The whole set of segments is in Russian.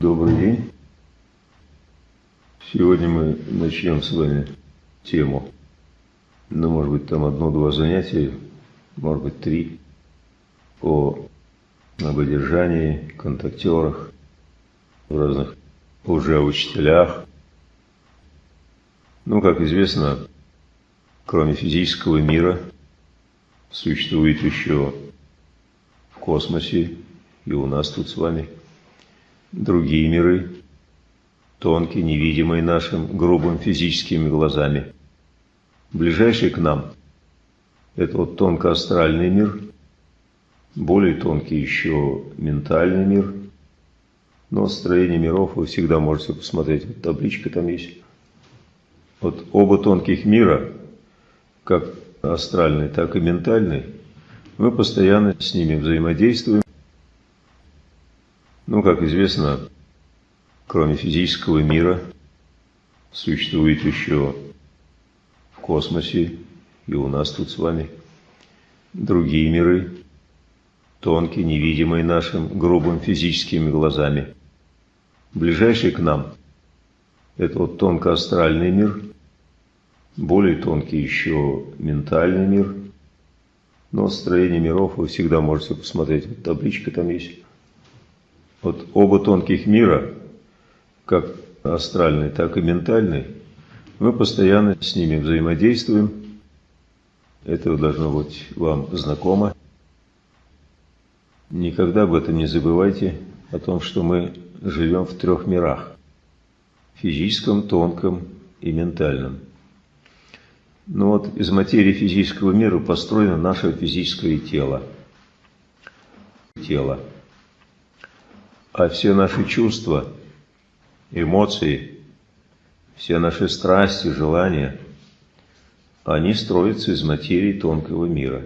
Добрый день. Сегодня мы начнем с вами тему, ну, может быть, там одно-два занятия, может быть, три, о ободержании, контактерах, в разных уже учителях. Ну, как известно, кроме физического мира, существует еще в космосе и у нас тут с вами другие миры, тонкие, невидимые нашим грубым физическими глазами. Ближайший к нам – это вот тонко-астральный мир, более тонкий еще ментальный мир. Но строение миров вы всегда можете посмотреть, вот табличка там есть. Вот оба тонких мира, как астральный, так и ментальный, мы постоянно с ними взаимодействуем. Ну, как известно, кроме физического мира, существует еще в космосе и у нас тут с вами другие миры, тонкие, невидимые нашим грубым физическими глазами. Ближайший к нам – это вот тонко-астральный мир, более тонкий еще ментальный мир. Но строение миров вы всегда можете посмотреть, вот табличка там есть. Вот оба тонких мира, как астральный, так и ментальный, мы постоянно с ними взаимодействуем. Это должно быть вам знакомо. Никогда об этом не забывайте, о том, что мы живем в трех мирах – физическом, тонком и ментальном. Но ну вот из материи физического мира построено наше физическое тело. Тело. А все наши чувства, эмоции, все наши страсти, желания, они строятся из материи тонкого мира.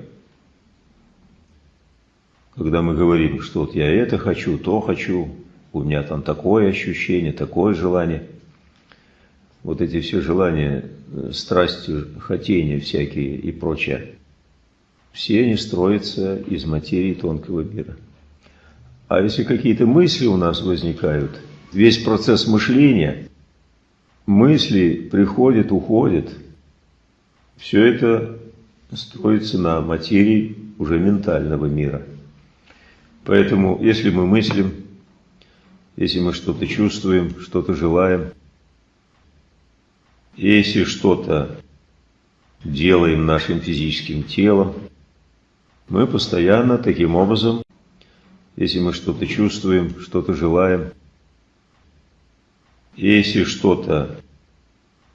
Когда мы говорим, что вот я это хочу, то хочу, у меня там такое ощущение, такое желание, вот эти все желания, страсти, хотения всякие и прочее, все они строятся из материи тонкого мира. А если какие-то мысли у нас возникают, весь процесс мышления, мысли приходят, уходят, все это строится на материи уже ментального мира. Поэтому, если мы мыслим, если мы что-то чувствуем, что-то желаем, если что-то делаем нашим физическим телом, мы постоянно таким образом если мы что-то чувствуем, что-то желаем, если что-то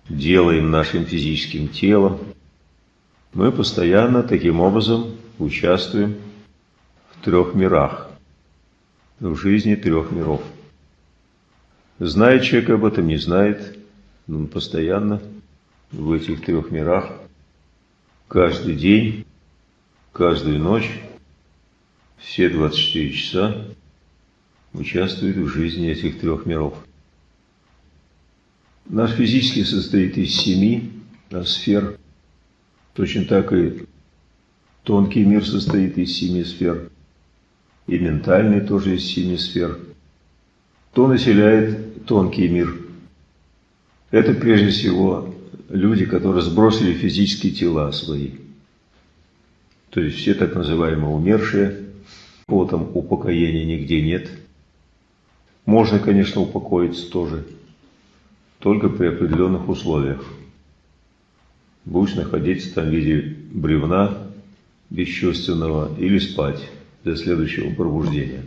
делаем нашим физическим телом, мы постоянно таким образом участвуем в трех мирах, в жизни трех миров. Знает человек об этом, не знает, но он постоянно в этих трех мирах, каждый день, каждую ночь все 24 часа участвует в жизни этих трех миров. Наш физический состоит из семи сфер, точно так и тонкий мир состоит из семи сфер, и ментальный тоже из семи сфер. Кто населяет тонкий мир? Это прежде всего люди, которые сбросили физические тела свои. То есть все так называемые умершие – Потом упокоения нигде нет. Можно, конечно, упокоиться тоже, только при определенных условиях. Будешь находиться там в виде бревна бесчувственного или спать до следующего пробуждения.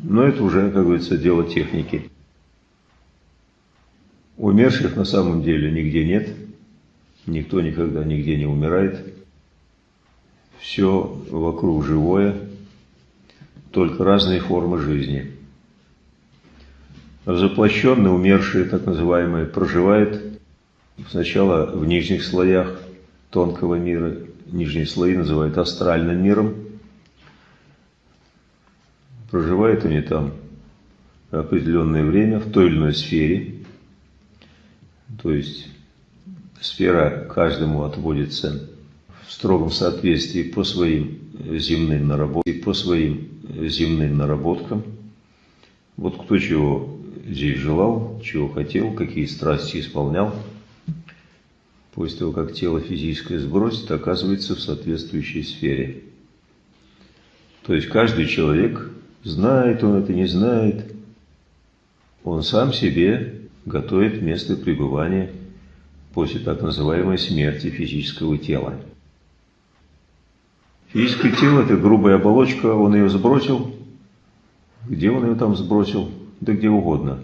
Но это уже, как говорится, дело техники. Умерших на самом деле нигде нет. Никто никогда нигде не умирает. Все вокруг живое только разные формы жизни. Заплощенные, умершие, так называемые, проживают сначала в нижних слоях тонкого мира, нижние слои называют астральным миром. Проживают они там определенное время в той или иной сфере. То есть сфера каждому отводится в строгом соответствии по своим земным наработкам, по своим земным наработкам. Вот кто чего здесь желал, чего хотел, какие страсти исполнял, после того, как тело физическое сбросит, оказывается в соответствующей сфере. То есть каждый человек, знает он это, не знает, он сам себе готовит место пребывания после так называемой смерти физического тела. Физическое тело – это грубая оболочка, он ее сбросил. Где он ее там сбросил? Да где угодно.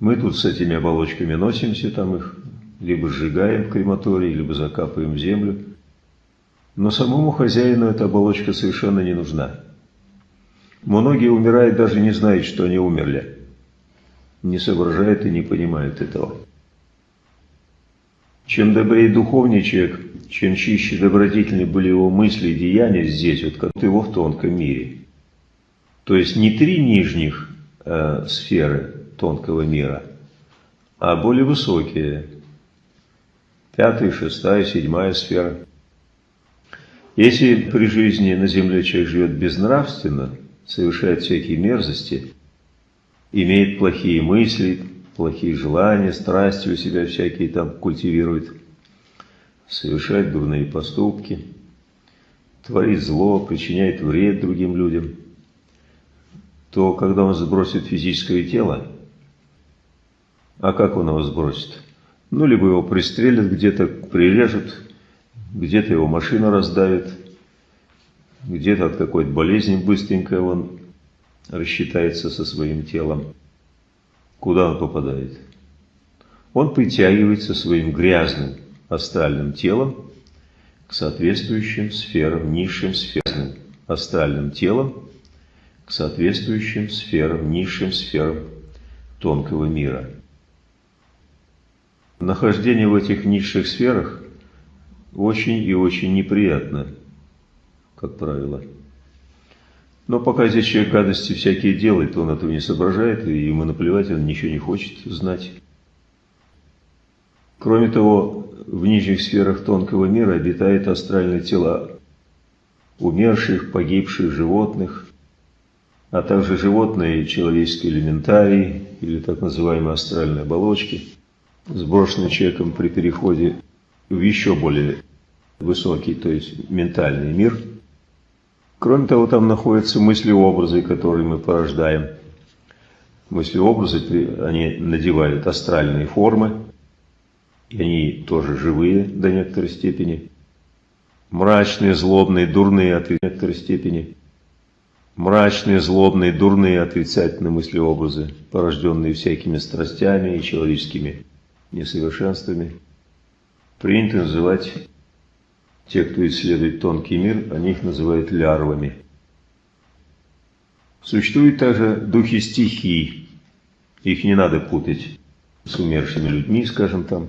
Мы тут с этими оболочками носимся, там их либо сжигаем в крематории, либо закапываем в землю. Но самому хозяину эта оболочка совершенно не нужна. Многие умирают, даже не знают, что они умерли. Не соображают и не понимают этого. Чем добрее духовнее человек, чем чище добродетельны были его мысли и деяния здесь, вот как его в тонком мире. То есть не три нижних э, сферы тонкого мира, а более высокие. Пятая, шестая, седьмая сфера. Если при жизни на земле человек живет безнравственно, совершает всякие мерзости, имеет плохие мысли, плохие желания, страсти у себя всякие там культивирует, совершает дурные поступки, творит зло, причиняет вред другим людям, то когда он сбросит физическое тело, а как он его сбросит? Ну, либо его пристрелят где-то, прирежут, где-то его машина раздавит, где-то от какой-то болезни быстренько он рассчитается со своим телом. Куда он попадает? Он притягивается своим грязным астральным телом к соответствующим сферам, низшим сферам, астральным телом к соответствующим сферам, низшим сферам тонкого мира. Нахождение в этих низших сферах очень и очень неприятно, как правило. Но пока здесь человек гадости всякие делает, он этого не соображает, и ему наплевать, он ничего не хочет знать. Кроме того, в нижних сферах тонкого мира обитают астральные тела умерших, погибших животных, а также животные человеческие элементарии, или так называемые астральные оболочки, сброшенные человеком при переходе в еще более высокий, то есть ментальный мир – Кроме того, там находятся мысли-образы, которые мы порождаем. Мысли-образы, они надевают астральные формы, и они тоже живые до некоторой степени. Мрачные, злобные, дурные от некоторой степени. Мрачные, злобные, дурные, отрицательные мысли-образы, порожденные всякими страстями и человеческими несовершенствами, принято называть те, кто исследует тонкий мир, они их называют лярвами. Существуют также духи стихий. Их не надо путать с умершими людьми, скажем там,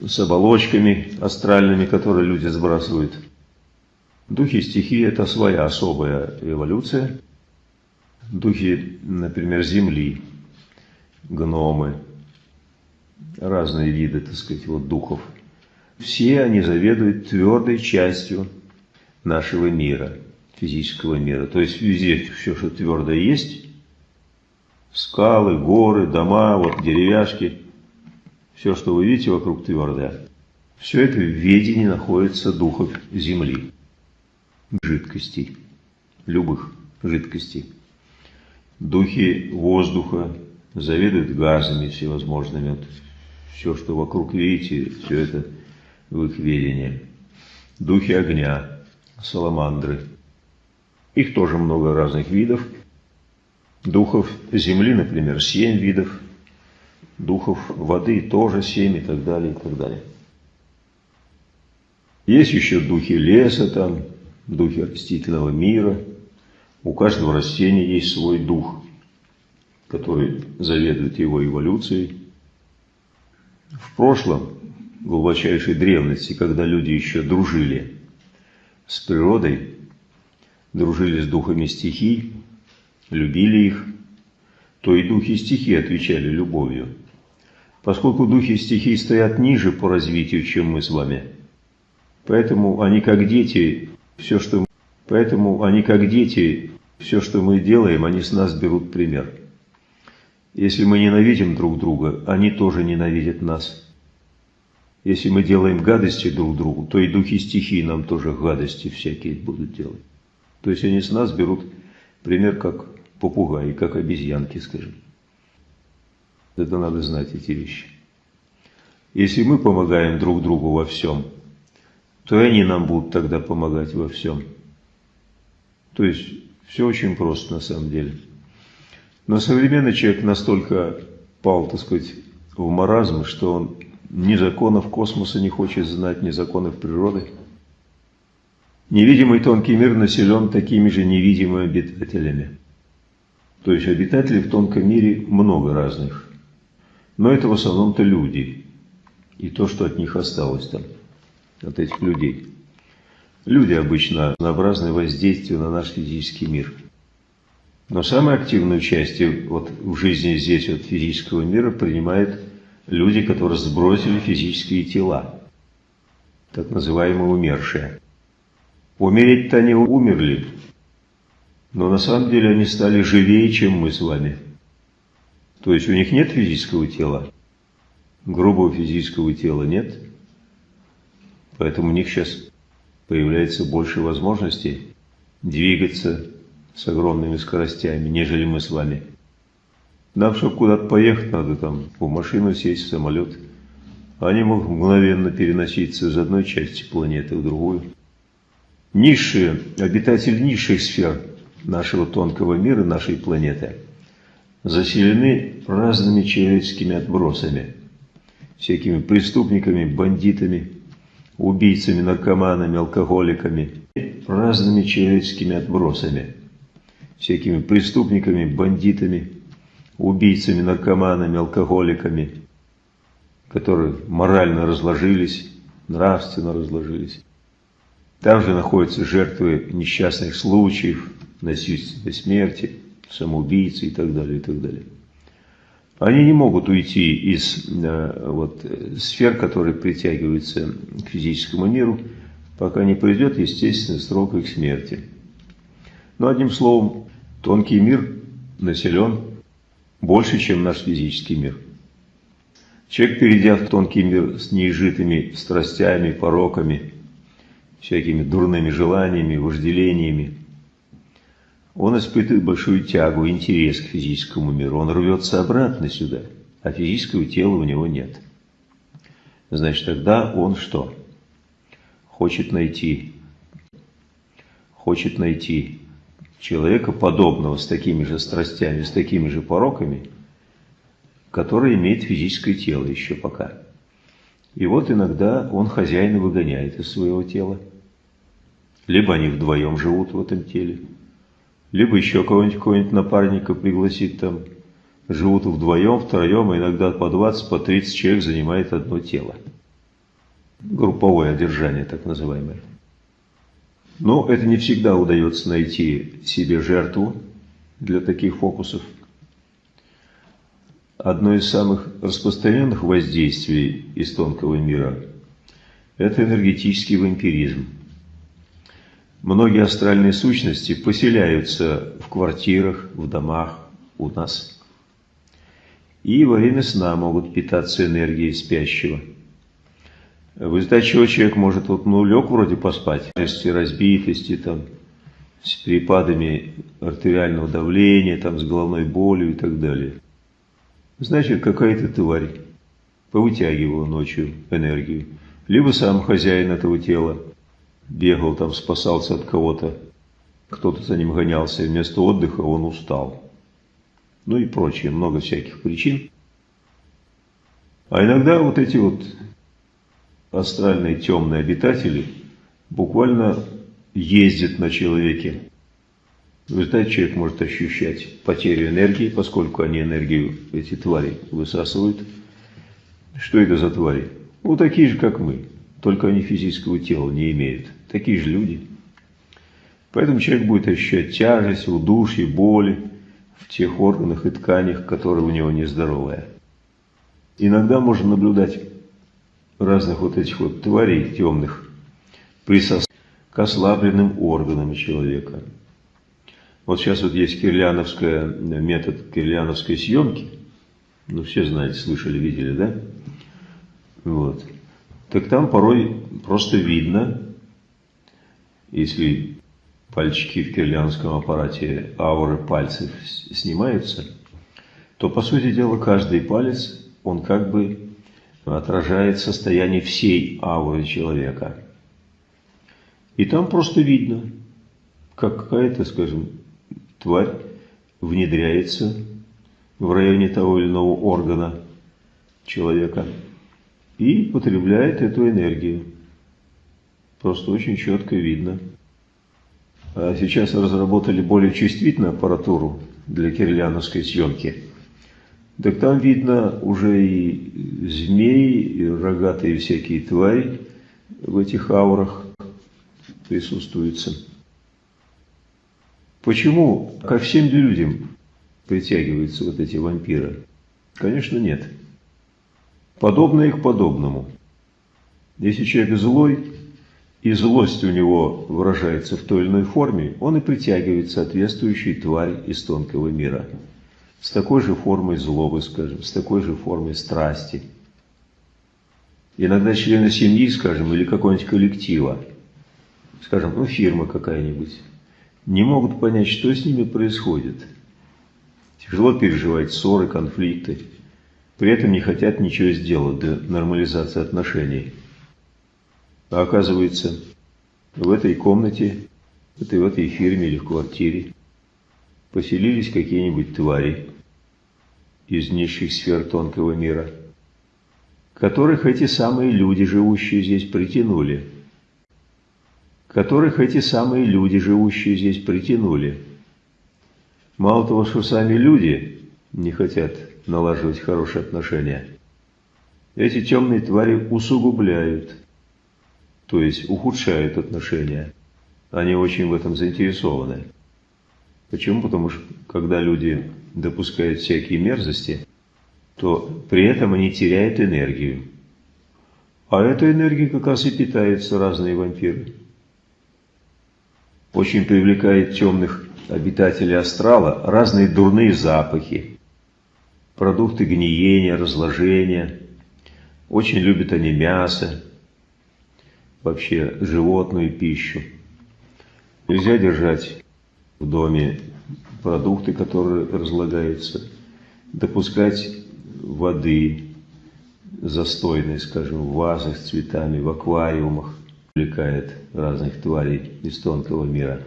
с оболочками астральными, которые люди сбрасывают. Духи стихии – это своя особая эволюция. Духи, например, земли, гномы, разные виды, так сказать, вот духов – все они заведуют твердой частью нашего мира, физического мира. То есть везде все, что твердое есть, скалы, горы, дома, вот деревяшки, все, что вы видите вокруг твердое, все это в ведении находится духов земли, жидкостей, любых жидкостей. Духи воздуха заведуют газами всевозможными. Вот все, что вокруг видите, все это в их ведении. Духи огня, саламандры. Их тоже много разных видов. Духов земли, например, семь видов. Духов воды тоже семь и так далее, и так далее. Есть еще духи леса там, духи растительного мира. У каждого растения есть свой дух, который заведует его эволюцией. В прошлом глубочайшей древности, когда люди еще дружили с природой, дружили с духами стихий, любили их, то и духи стихий отвечали любовью. Поскольку духи стихий стоят ниже по развитию, чем мы с вами, поэтому они как дети, все, что Поэтому они, как дети, Все, что мы делаем, они с нас берут пример. Если мы ненавидим друг друга, они тоже ненавидят нас. Если мы делаем гадости друг другу, то и духи стихии нам тоже гадости всякие будут делать. То есть они с нас берут пример как попугаи, как обезьянки, скажем. Это надо знать, эти вещи. Если мы помогаем друг другу во всем, то и они нам будут тогда помогать во всем. То есть все очень просто на самом деле. Но современный человек настолько пал, так сказать, в маразм, что он ни законов космоса не хочет знать, ни законов природы. Невидимый тонкий мир населен такими же невидимыми обитателями. То есть обитателей в тонком мире много разных. Но это в основном-то люди. И то, что от них осталось там, от этих людей. Люди обычно разнообразные воздействия на наш физический мир. Но самое активное участие вот в жизни здесь от физического мира принимает люди, которые сбросили физические тела, так называемые умершие. Умереть-то они умерли, но на самом деле они стали живее, чем мы с вами. То есть у них нет физического тела, грубого физического тела нет, поэтому у них сейчас появляется больше возможностей двигаться с огромными скоростями, нежели мы с вами. Нам, чтобы куда-то поехать, надо там в машину сесть, в самолет. Они могут мгновенно переноситься из одной части планеты в другую. Низшие, обитатели низших сфер нашего тонкого мира, нашей планеты, заселены разными человеческими отбросами, всякими преступниками, бандитами, убийцами, наркоманами, алкоголиками, разными человеческими отбросами, всякими преступниками, бандитами, убийцами, наркоманами, алкоголиками, которые морально разложились, нравственно разложились. Там же находятся жертвы несчастных случаев, насильственной смерти, самоубийцы и так далее, и так далее. Они не могут уйти из э, вот, сфер, которые притягиваются к физическому миру, пока не придет естественный срок их смерти. Но одним словом, тонкий мир населен больше, чем наш физический мир. Человек, перейдя в тонкий мир с неизжитыми страстями, пороками, всякими дурными желаниями, вожделениями, он испытывает большую тягу, интерес к физическому миру. Он рвется обратно сюда, а физического тела у него нет. Значит, тогда он что? Хочет найти, хочет найти человека, подобного с такими же страстями, с такими же пороками, который имеет физическое тело еще пока. И вот иногда он хозяина выгоняет из своего тела. Либо они вдвоем живут в этом теле, либо еще кого-нибудь кого напарника пригласит там, живут вдвоем, втроем, а иногда по 20, по 30 человек занимает одно тело. Групповое одержание, так называемое. Но это не всегда удается найти себе жертву для таких фокусов. Одно из самых распространенных воздействий из тонкого мира – это энергетический вампиризм. Многие астральные сущности поселяются в квартирах, в домах у нас. И во время сна могут питаться энергией спящего – в результате чего человек может, вот, ну, лег вроде поспать, разбитости, там, с перепадами артериального давления, там, с головной болью и так далее. Значит, какая-то тварь повытягивала ночью энергию. Либо сам хозяин этого тела бегал там, спасался от кого-то, кто-то за ним гонялся, и вместо отдыха он устал. Ну и прочее, много всяких причин. А иногда вот эти вот астральные темные обитатели буквально ездят на человеке. В результате человек может ощущать потерю энергии, поскольку они энергию, эти твари, высасывают. Что это за твари? Ну, такие же, как мы, только они физического тела не имеют. Такие же люди. Поэтому человек будет ощущать тяжесть, удушье, боли в тех органах и тканях, которые у него нездоровые. Иногда можно наблюдать разных вот этих вот тварей темных присос к ослабленным органам человека. Вот сейчас вот есть кирляновская, метод кирляновской съемки. Ну, все знаете, слышали, видели, да? Вот. Так там порой просто видно, если пальчики в кирлянском аппарате ауры пальцев снимаются, то, по сути дела, каждый палец, он как бы отражает состояние всей ауры человека. И там просто видно, как какая-то, скажем, тварь внедряется в районе того или иного органа человека и потребляет эту энергию. Просто очень четко видно. А сейчас разработали более чувствительную аппаратуру для кириллиановской съемки. Так там видно уже и змеи, и рогатые всякие твари в этих аурах присутствуются. Почему ко всем людям притягиваются вот эти вампиры? Конечно, нет. Подобное к подобному. Если человек злой, и злость у него выражается в той или иной форме, он и притягивает соответствующую тварь из тонкого мира. С такой же формой злобы, скажем, с такой же формой страсти. Иногда члены семьи, скажем, или какого-нибудь коллектива, скажем, ну фирма какая-нибудь, не могут понять, что с ними происходит. Тяжело переживать ссоры, конфликты. При этом не хотят ничего сделать для нормализации отношений. А оказывается, в этой комнате, это в этой фирме или в квартире поселились какие-нибудь твари из низших сфер тонкого мира, которых эти самые люди, живущие здесь, притянули. Которых эти самые люди, живущие здесь, притянули. Мало того, что сами люди не хотят налаживать хорошие отношения, эти темные твари усугубляют то есть ухудшают отношения. Они очень в этом заинтересованы. Почему? Потому что когда люди допускают всякие мерзости, то при этом они теряют энергию. А этой энергией как раз и питаются разные вампиры. Очень привлекает темных обитателей астрала разные дурные запахи, продукты гниения, разложения. Очень любят они мясо, вообще животную пищу. Нельзя держать в доме продукты, которые разлагаются, допускать воды застойной, скажем, в вазах с цветами, в аквариумах, привлекает разных тварей из тонкого мира.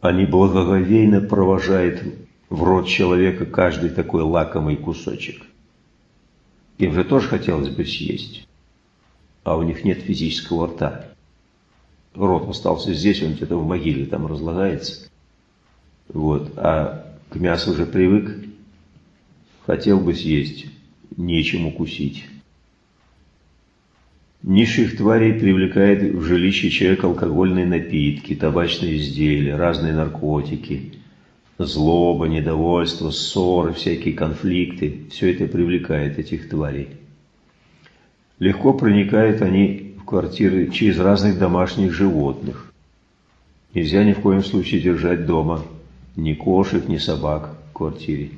Они благоговейно провожают в рот человека каждый такой лакомый кусочек. Им же тоже хотелось бы съесть а у них нет физического рта. Рот остался здесь, он где-то в могиле там разлагается. Вот. А к мясу уже привык, хотел бы съесть, нечем укусить. Низших тварей привлекает в жилище человека алкогольные напитки, табачные изделия, разные наркотики, злоба, недовольство, ссоры, всякие конфликты. Все это привлекает этих тварей. Легко проникают они в квартиры через разных домашних животных. Нельзя ни в коем случае держать дома ни кошек, ни собак в квартире.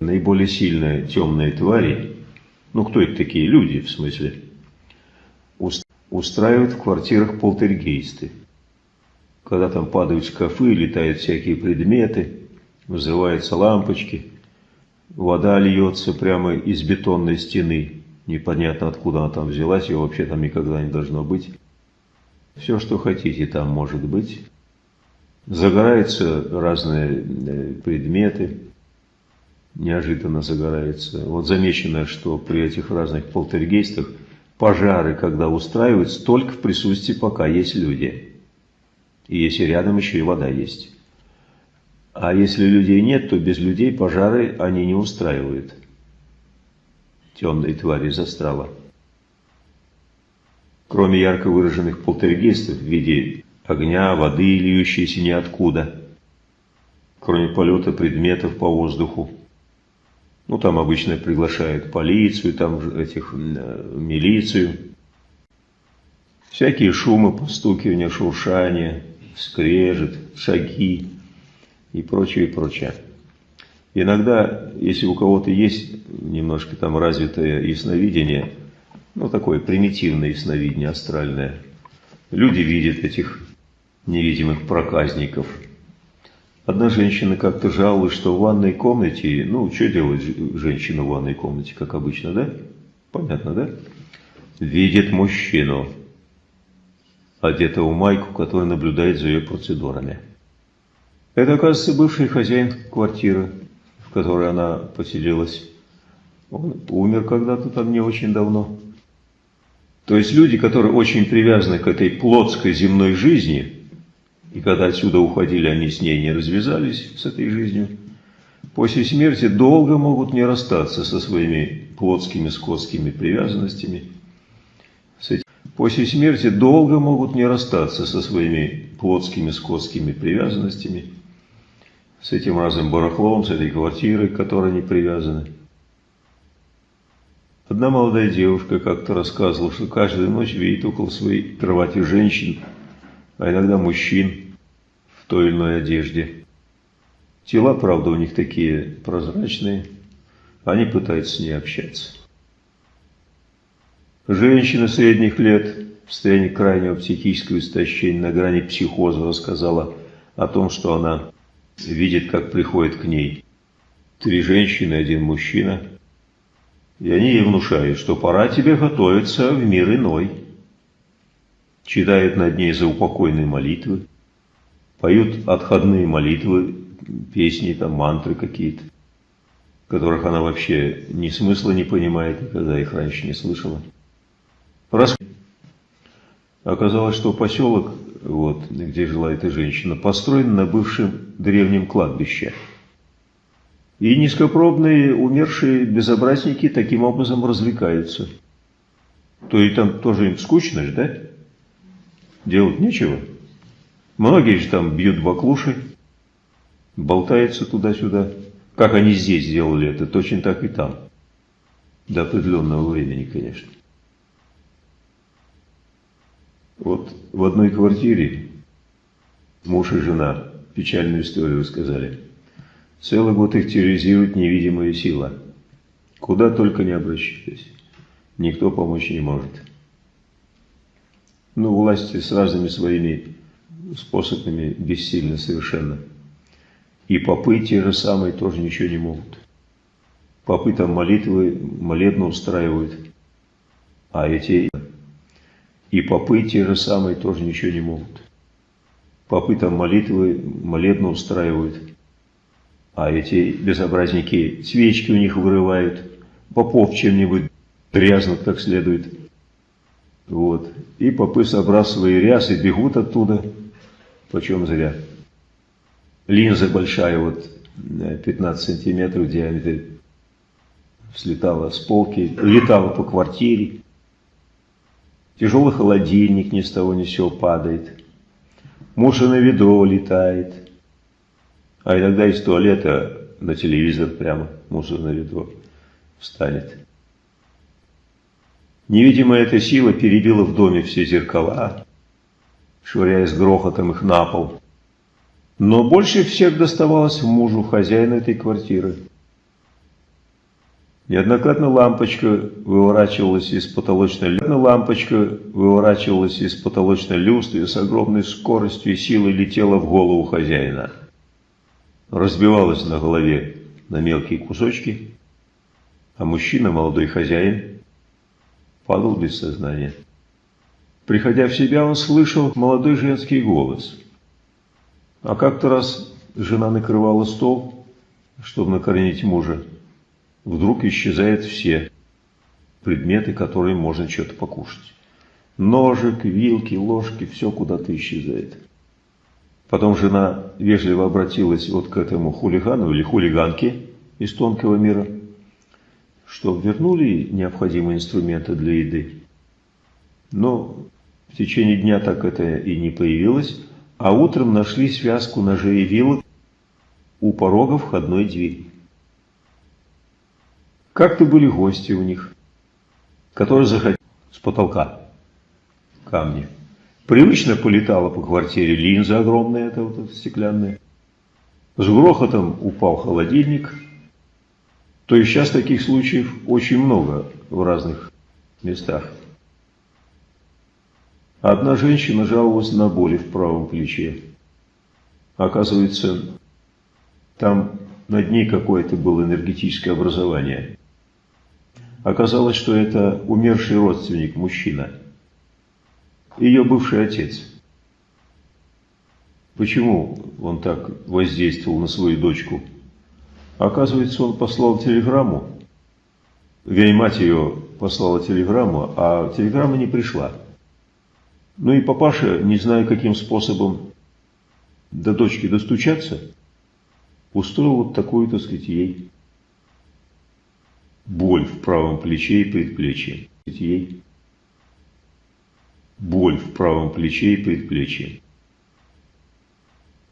Наиболее сильные темные твари, ну кто это такие люди в смысле, устраивают в квартирах полтергейсты. Когда там падают шкафы, летают всякие предметы, взрываются лампочки, вода льется прямо из бетонной стены, Непонятно, откуда она там взялась, ее вообще там никогда не должно быть. Все, что хотите, там может быть. Загораются разные э, предметы, неожиданно загораются. Вот замечено, что при этих разных полтергейстах пожары, когда устраиваются, только в присутствии пока есть люди. И если рядом еще и вода есть. А если людей нет, то без людей пожары они не устраивают темной твари из астрала. Кроме ярко выраженных полтергейстов в виде огня, воды, льющейся ниоткуда, кроме полета предметов по воздуху, ну, там обычно приглашают полицию, там этих, э, милицию. Всякие шумы, постукивания, шуршания, скрежет, шаги и прочее, и прочее. Иногда, если у кого-то есть немножко там развитое ясновидение, ну такое примитивное ясновидение астральное, люди видят этих невидимых проказников. Одна женщина как-то жаловалась, что в ванной комнате, ну, что делает женщина в ванной комнате, как обычно, да? Понятно, да? Видит мужчину, одетого в майку, который наблюдает за ее процедурами. Это, оказывается, бывший хозяин квартиры, в которой она поселилась. Он умер когда-то там не очень давно. То есть люди, которые очень привязаны к этой плотской земной жизни, и когда отсюда уходили, они с ней не развязались, с этой жизнью, после смерти долго могут не расстаться со своими плотскими, скотскими привязанностями. После смерти долго могут не расстаться со своими плотскими, скотскими привязанностями, с этим разным барахлом, с этой квартирой, к которой они привязаны. Одна молодая девушка как-то рассказывала, что каждую ночь видит около своей кровати женщин, а иногда мужчин в той или иной одежде. Тела, правда, у них такие прозрачные, они пытаются с ней общаться. Женщина средних лет в состоянии крайнего психического истощения на грани психоза рассказала о том, что она видит, как приходит к ней три женщины, один мужчина – и они ей внушают, что пора тебе готовиться в мир иной. Читают над ней заупокойные молитвы, поют отходные молитвы, песни, там, мантры какие-то, которых она вообще ни смысла не понимает, никогда их раньше не слышала. Раз... Оказалось, что поселок, вот, где жила эта женщина, построен на бывшем древнем кладбище – и низкопробные умершие безобразники таким образом развлекаются. То и там тоже им скучно же, да? Делать нечего. Многие же там бьют баклуши, болтаются туда-сюда. Как они здесь сделали это, точно так и там. До определенного времени, конечно. Вот в одной квартире муж и жена печальную историю сказали. Целый год их терроризирует невидимая сила. Куда только не обращались. Никто помочь не может. Ну, власти с разными своими способами бессильны совершенно. И попы те же самые тоже ничего не могут. Попы там молитвы, молебно устраивают. А эти... И попы те же самые тоже ничего не могут. Попы там молитвы, молебно устраивают. А эти безобразники свечки у них вырывают, попов чем-нибудь трязнут как следует. Вот. И попы, собрав свои рясы, бегут оттуда, почем зря. Линза большая, вот 15 сантиметров в диаметре, слетала с полки, летала по квартире. Тяжелый холодильник ни с того ни с сего падает. Мусорное ведро летает. А иногда из туалета на телевизор прямо мусорное ведро встанет. Невидимая эта сила перебила в доме все зеркала, швыряя с грохотом их на пол. Но больше всех доставалось мужу хозяина этой квартиры. Неоднократно лампочка выворачивалась из потолочной лампочка выворачивалась из потолочной люстры и с огромной скоростью и силой летела в голову хозяина разбивалась на голове на мелкие кусочки, а мужчина, молодой хозяин, падал без сознания. Приходя в себя, он слышал молодой женский голос. А как-то раз жена накрывала стол, чтобы накормить мужа. Вдруг исчезают все предметы, которые можно что-то покушать. Ножик, вилки, ложки, все куда-то исчезает. Потом жена вежливо обратилась вот к этому хулигану или хулиганке из тонкого мира, что вернули необходимые инструменты для еды. Но в течение дня так это и не появилось, а утром нашли связку ножей и вилок у порога входной двери. Как-то были гости у них, которые заходили с потолка камни. Привычно полетала по квартире линза огромная, это вот эта стеклянная. С грохотом упал холодильник. То есть сейчас таких случаев очень много в разных местах. Одна женщина жаловалась на боли в правом плече. Оказывается, там над ней какое-то было энергетическое образование. Оказалось, что это умерший родственник, мужчина. Ее бывший отец. Почему он так воздействовал на свою дочку? Оказывается, он послал телеграмму. Вернее, мать ее послала телеграмму, а телеграмма не пришла. Ну и папаша, не зная каким способом до дочки достучаться, устроил вот такую, так сказать, ей боль в правом плече и предплечье. Ей боль в правом плече и предплечье.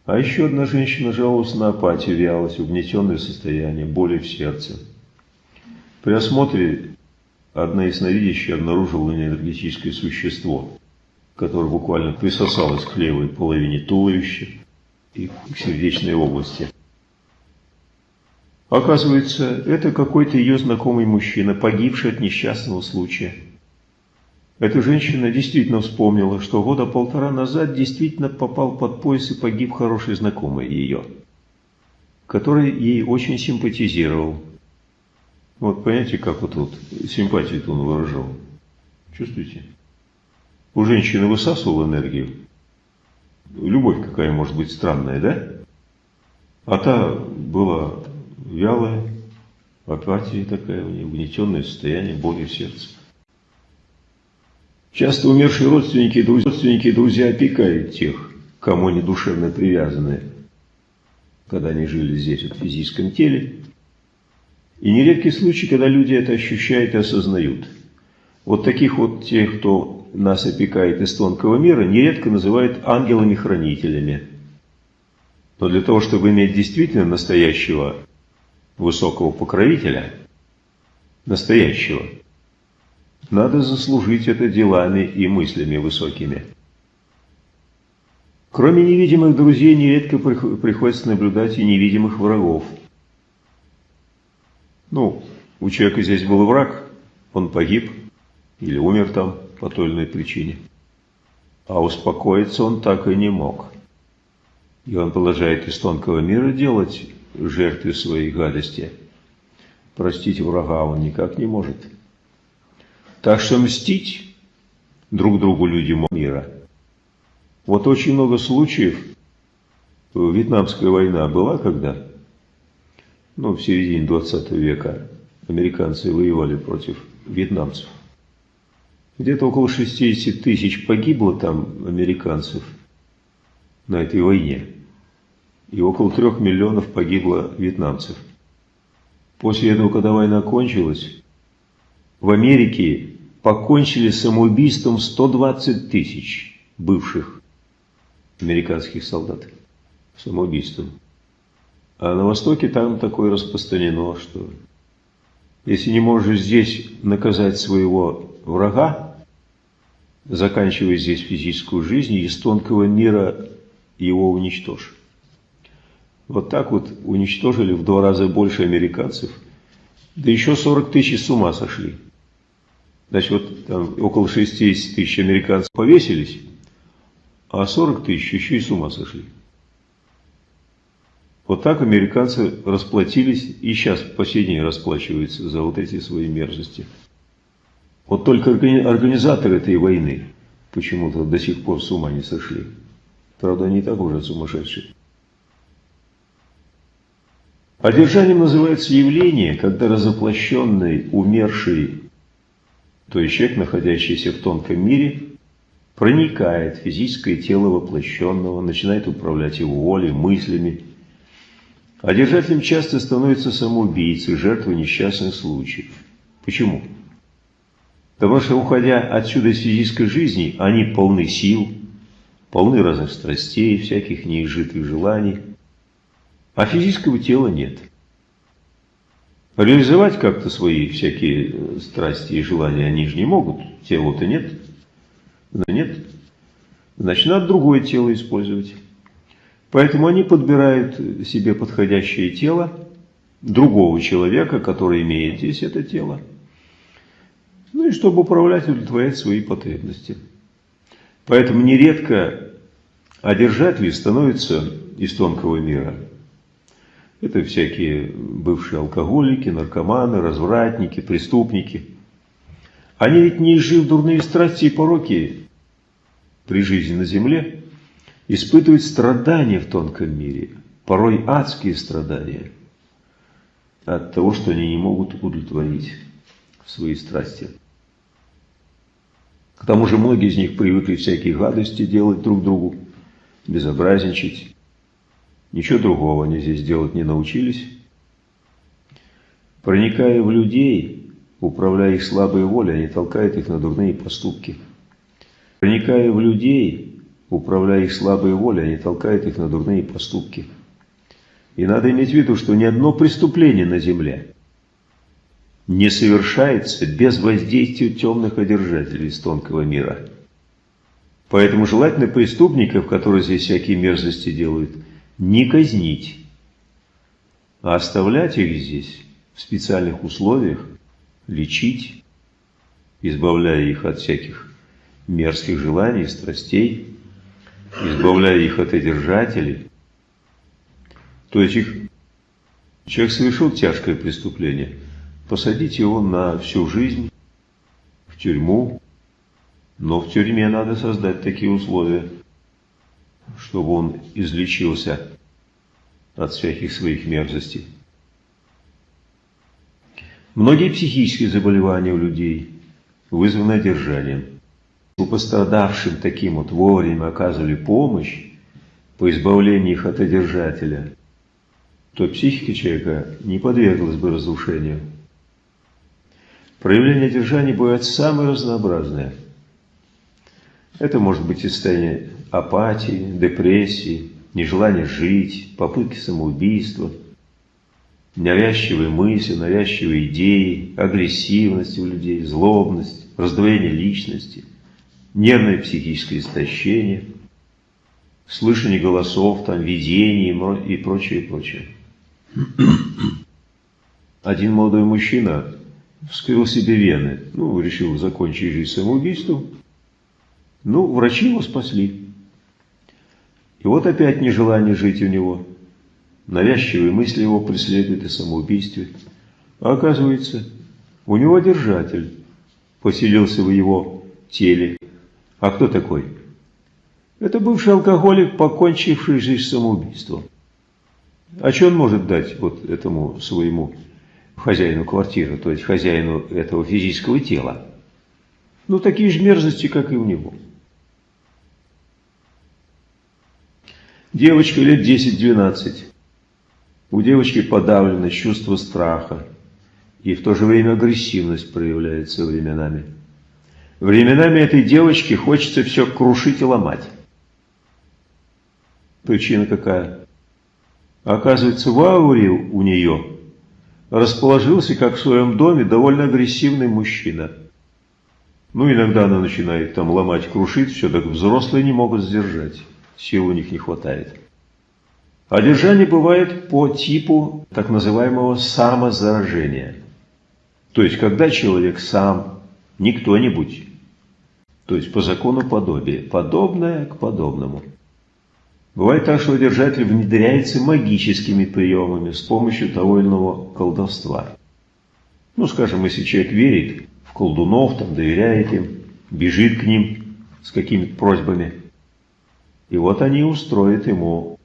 А еще одна женщина жаловалась на апатию, вялость, угнетенное состояние, боли в сердце. При осмотре одна ясновидящая обнаружила энергетическое существо, которое буквально присосалось к левой половине туловища и к сердечной области. Оказывается, это какой-то ее знакомый мужчина, погибший от несчастного случая. Эта женщина действительно вспомнила, что года полтора назад действительно попал под пояс и погиб хороший знакомый ее, который ей очень симпатизировал. Вот понимаете, как вот тут симпатию он выражал? Чувствуете? У женщины высасывал энергию. Любовь какая может быть странная, да? А та была вялая, апатия такая у нее, угнетенное состояние, боли в сердце. Часто умершие родственники и друзья, родственники и друзья опекают тех, кому они душевно привязаны, когда они жили здесь, в физическом теле. И нередки случаи, когда люди это ощущают и осознают. Вот таких вот тех, кто нас опекает из тонкого мира, нередко называют ангелами-хранителями. Но для того, чтобы иметь действительно настоящего высокого покровителя, настоящего, надо заслужить это делами и мыслями высокими. Кроме невидимых друзей, нередко приходится наблюдать и невидимых врагов. Ну, у человека здесь был враг, он погиб или умер там по той или иной причине. А успокоиться он так и не мог. И он продолжает из тонкого мира делать жертве своей гадости. Простить врага он никак не может. Так что мстить друг другу людям мира. Вот очень много случаев, Вьетнамская война была когда? Ну, в середине 20 века американцы воевали против вьетнамцев. Где-то около 60 тысяч погибло там американцев на этой войне и около трех миллионов погибло вьетнамцев. После этого, когда война кончилась, в Америке покончили самоубийством 120 тысяч бывших американских солдат. Самоубийством. А на Востоке там такое распространено, что если не можешь здесь наказать своего врага, заканчивая здесь физическую жизнь, из тонкого мира его уничтожь. Вот так вот уничтожили в два раза больше американцев. Да еще 40 тысяч с ума сошли. Значит, вот там около 60 тысяч американцев повесились, а 40 тысяч еще и с ума сошли. Вот так американцы расплатились и сейчас по сей день расплачиваются за вот эти свои мерзости. Вот только организаторы этой войны почему-то до сих пор с ума не сошли. Правда, они так уже сумасшедшие. Одержанием называется явление, когда разоплощенный, умерший, то есть человек, находящийся в тонком мире, проникает в физическое тело воплощенного, начинает управлять его волей, мыслями. Одержателем часто становится самоубийцей, жертвой несчастных случаев. Почему? Потому что, уходя отсюда из физической жизни, они полны сил, полны разных страстей, всяких неизжитых желаний – а физического тела нет. Реализовать как-то свои всякие страсти и желания они же не могут, тела-то нет. Да нет. значит, надо другое тело использовать. Поэтому они подбирают себе подходящее тело другого человека, который имеет здесь это тело, ну и чтобы управлять удовлетворять свои потребности. Поэтому нередко одержатели становятся из тонкого мира. Это всякие бывшие алкоголики, наркоманы, развратники, преступники. Они ведь не изжив дурные страсти и пороки при жизни на земле, испытывают страдания в тонком мире, порой адские страдания от того, что они не могут удовлетворить свои страсти. К тому же многие из них привыкли всякие гадости делать друг другу, безобразничать. Ничего другого они здесь делать не научились. Проникая в людей, управляя их слабой волей, они толкают их на дурные поступки. Проникая в людей, управляя их слабой волей, они толкают их на дурные поступки. И надо иметь в виду, что ни одно преступление на земле не совершается без воздействия темных одержателей из тонкого мира. Поэтому желательно преступников, которые здесь всякие мерзости делают, не казнить, а оставлять их здесь в специальных условиях, лечить, избавляя их от всяких мерзких желаний, страстей, избавляя их от одержателей. То есть их, человек совершил тяжкое преступление – посадить его на всю жизнь в тюрьму, но в тюрьме надо создать такие условия, чтобы он излечился от всяких своих мерзостей. Многие психические заболевания у людей вызваны одержанием. У пострадавшим таким вот вовремя оказывали помощь по избавлению их от одержателя, то психика человека не подверглась бы разрушению. Проявления держания бывают самые разнообразные. Это может быть состояние апатии, депрессии, нежелание жить, попытки самоубийства, навязчивые мысли, навязчивые идеи, агрессивность у людей, злобность, раздвоение личности, нервное психическое истощение, слышание голосов, там, видение и прочее, и прочее. Один молодой мужчина вскрыл себе вены. Ну, решил закончить жизнь самоубийством. Ну, врачи его спасли. И вот опять нежелание жить у него. Навязчивые мысли его преследуют и самоубийстве. А оказывается, у него держатель поселился в его теле. А кто такой? Это бывший алкоголик, покончивший жизнь самоубийством. А что он может дать вот этому своему хозяину квартиры, то есть хозяину этого физического тела. Ну, такие же мерзости, как и у него. Девочка лет 10-12. У девочки подавлено чувство страха, и в то же время агрессивность проявляется временами. Временами этой девочке хочется все крушить и ломать. Причина какая? Оказывается, в ауре у нее расположился, как в своем доме, довольно агрессивный мужчина. Ну, иногда она начинает там ломать, крушить все, так взрослые не могут сдержать, сил у них не хватает. Одержание бывает по типу так называемого самозаражения. То есть, когда человек сам, не кто-нибудь, то есть по закону подобия, подобное к подобному – Бывает так, что держатель внедряется магическими приемами с помощью того или иного колдовства. Ну, скажем, если человек верит в колдунов, там, доверяет им, бежит к ним с какими-то просьбами, и вот они устроят ему.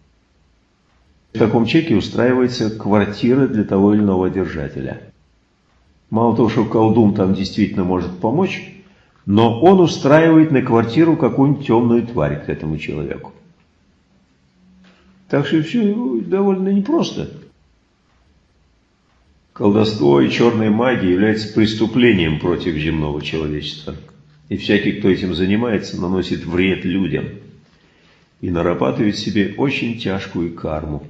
В таком чеке устраивается квартира для того или иного держателя. Мало того, что колдун там действительно может помочь, но он устраивает на квартиру какую-нибудь темную тварь к этому человеку. Так что все довольно непросто. Колдовство и черная магия являются преступлением против земного человечества. И всякий, кто этим занимается, наносит вред людям и нарабатывает себе очень тяжкую карму.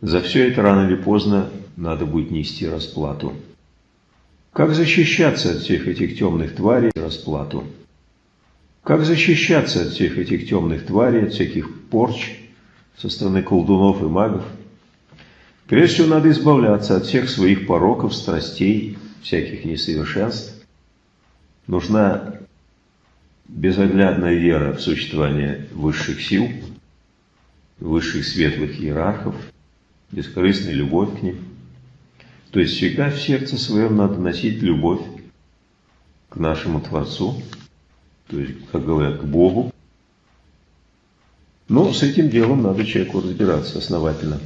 За все это рано или поздно надо будет нести расплату. Как защищаться от всех этих темных тварей расплату? Как защищаться от всех этих темных тварей, от всяких порч со стороны колдунов и магов? Прежде всего, надо избавляться от всех своих пороков, страстей, всяких несовершенств. Нужна безоглядная вера в существование высших сил, высших светлых иерархов, бескорыстная любовь к ним. То есть всегда в сердце своем надо носить любовь к нашему Творцу, то есть, как говорят, к Богу. Но с этим делом надо человеку разбираться основательно.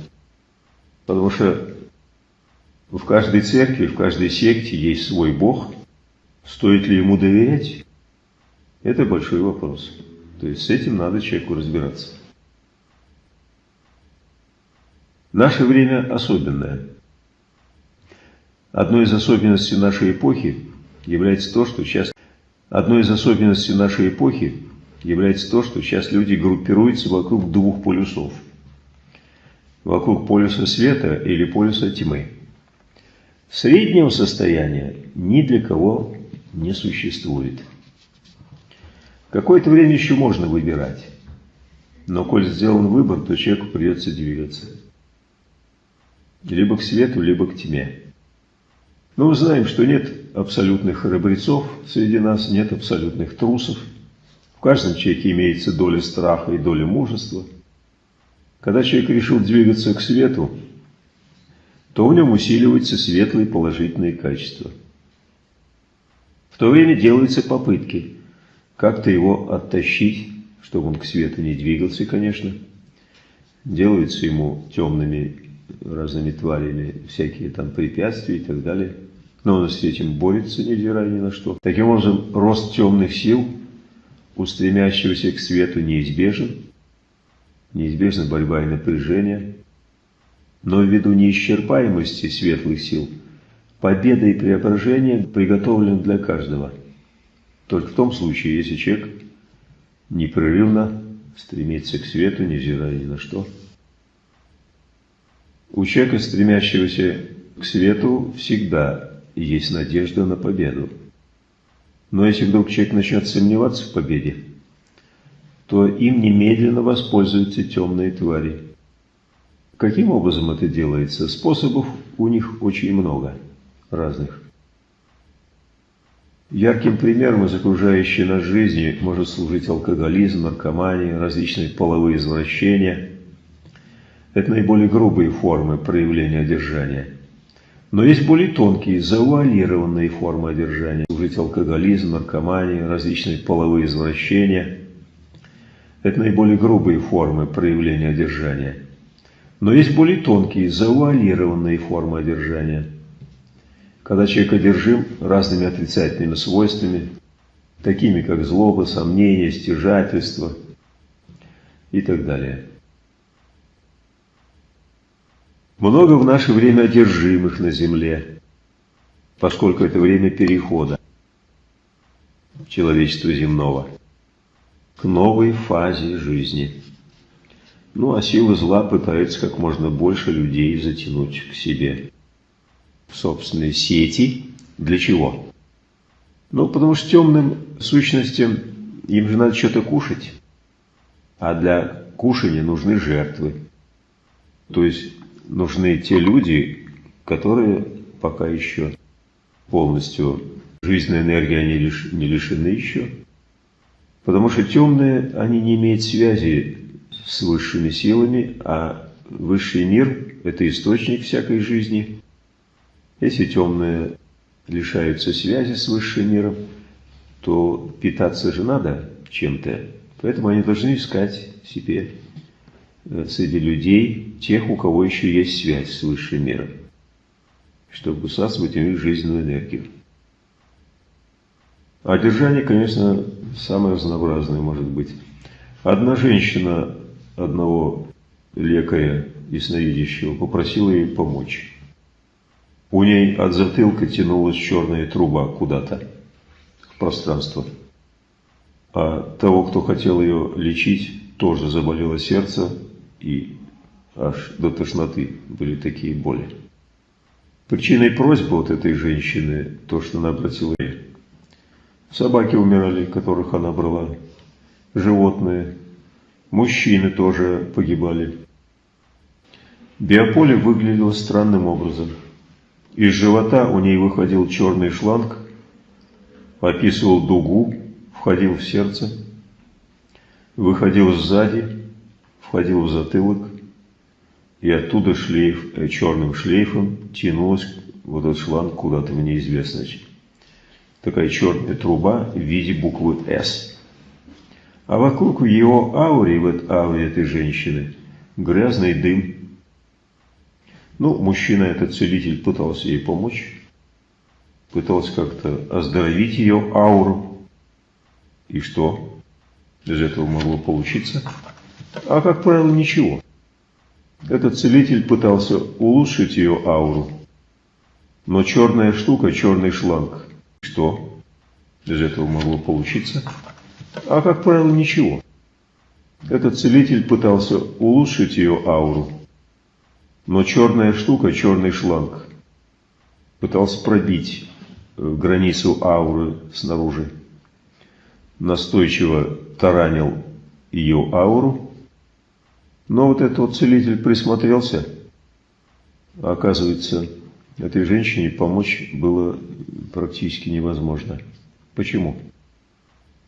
Потому что в каждой церкви, в каждой секте есть свой Бог. Стоит ли ему доверять? Это большой вопрос. То есть с этим надо человеку разбираться. Наше время особенное. Одной из особенностей нашей эпохи является то, что сейчас одной из особенностей нашей эпохи является то, что сейчас люди группируются вокруг двух полюсов. Вокруг полюса света или полюса тьмы. Среднего состояния ни для кого не существует. Какое-то время еще можно выбирать. Но коль сделан выбор, то человеку придется двигаться. Либо к свету, либо к тьме. Но мы знаем, что нет абсолютных храбрецов среди нас, нет абсолютных трусов. В каждом человеке имеется доля страха и доля мужества. Когда человек решил двигаться к свету, то в нем усиливаются светлые положительные качества. В то время делаются попытки как-то его оттащить, чтобы он к свету не двигался, конечно. Делаются ему темными разными тварями всякие там препятствия и так далее – но он с этим борется, невзирая ни на что. Таким образом, рост темных сил, устремящегося к свету, неизбежен. Неизбежна борьба и напряжение. Но ввиду неисчерпаемости светлых сил, победа и преображение приготовлены для каждого. Только в том случае, если человек непрерывно стремится к свету, невзирая ни на что. У человека, стремящегося к свету, всегда есть надежда на победу. Но если вдруг человек начнет сомневаться в победе, то им немедленно воспользуются темные твари. Каким образом это делается? Способов у них очень много разных. Ярким примером из окружающей нас жизни может служить алкоголизм, наркомания, различные половые извращения. Это наиболее грубые формы проявления одержания – но есть более тонкие, завуалированные формы одержания. Служить алкоголизм, наркомания, различные половые извращения. Это наиболее грубые формы проявления одержания. Но есть более тонкие, завуалированные формы одержания. Когда человек одержим разными отрицательными свойствами, такими как злоба, сомнение, стяжательство и так далее. Много в наше время одержимых на земле, поскольку это время перехода человечества земного к новой фазе жизни. Ну, а силы зла пытаются как можно больше людей затянуть к себе собственные сети. Для чего? Ну, потому что темным сущностям им же надо что-то кушать, а для кушания нужны жертвы. То есть нужны те люди, которые пока еще полностью жизненной энергии они лиш, не лишены еще. Потому что темные, они не имеют связи с высшими силами, а высший мир – это источник всякой жизни. Если темные лишаются связи с высшим миром, то питаться же надо чем-то. Поэтому они должны искать себе Э, среди людей, тех, у кого еще есть связь с высшим миром, чтобы высасывать у них жизненную энергию. А держание, конечно, самое разнообразное может быть. Одна женщина одного лекаря ясновидящего попросила ей помочь. У ней от затылка тянулась черная труба куда-то в пространство. А того, кто хотел ее лечить, тоже заболело сердце, и аж до тошноты были такие боли. Причиной просьбы вот этой женщины, то, что она обратила Собаки умирали, которых она брала. Животные. Мужчины тоже погибали. Биополе выглядело странным образом. Из живота у ней выходил черный шланг, описывал дугу, входил в сердце, выходил сзади, входил в затылок, и оттуда шлейф, э, черным шлейфом тянулась вот этот шланг куда-то в неизвестность. Такая черная труба в виде буквы «С». А вокруг ее ауре, в ауре этой женщины, грязный дым. Ну, мужчина, этот целитель, пытался ей помочь, пытался как-то оздоровить ее ауру. И что из этого могло получиться? А, как правило, ничего. Этот целитель пытался улучшить ее ауру, но черная штука, черный шланг, что из этого могло получиться? А, как правило, ничего. Этот целитель пытался улучшить ее ауру, но черная штука, черный шланг, пытался пробить э, границу ауры снаружи. Настойчиво таранил ее ауру, но вот этот вот целитель присмотрелся, оказывается, этой женщине помочь было практически невозможно. Почему?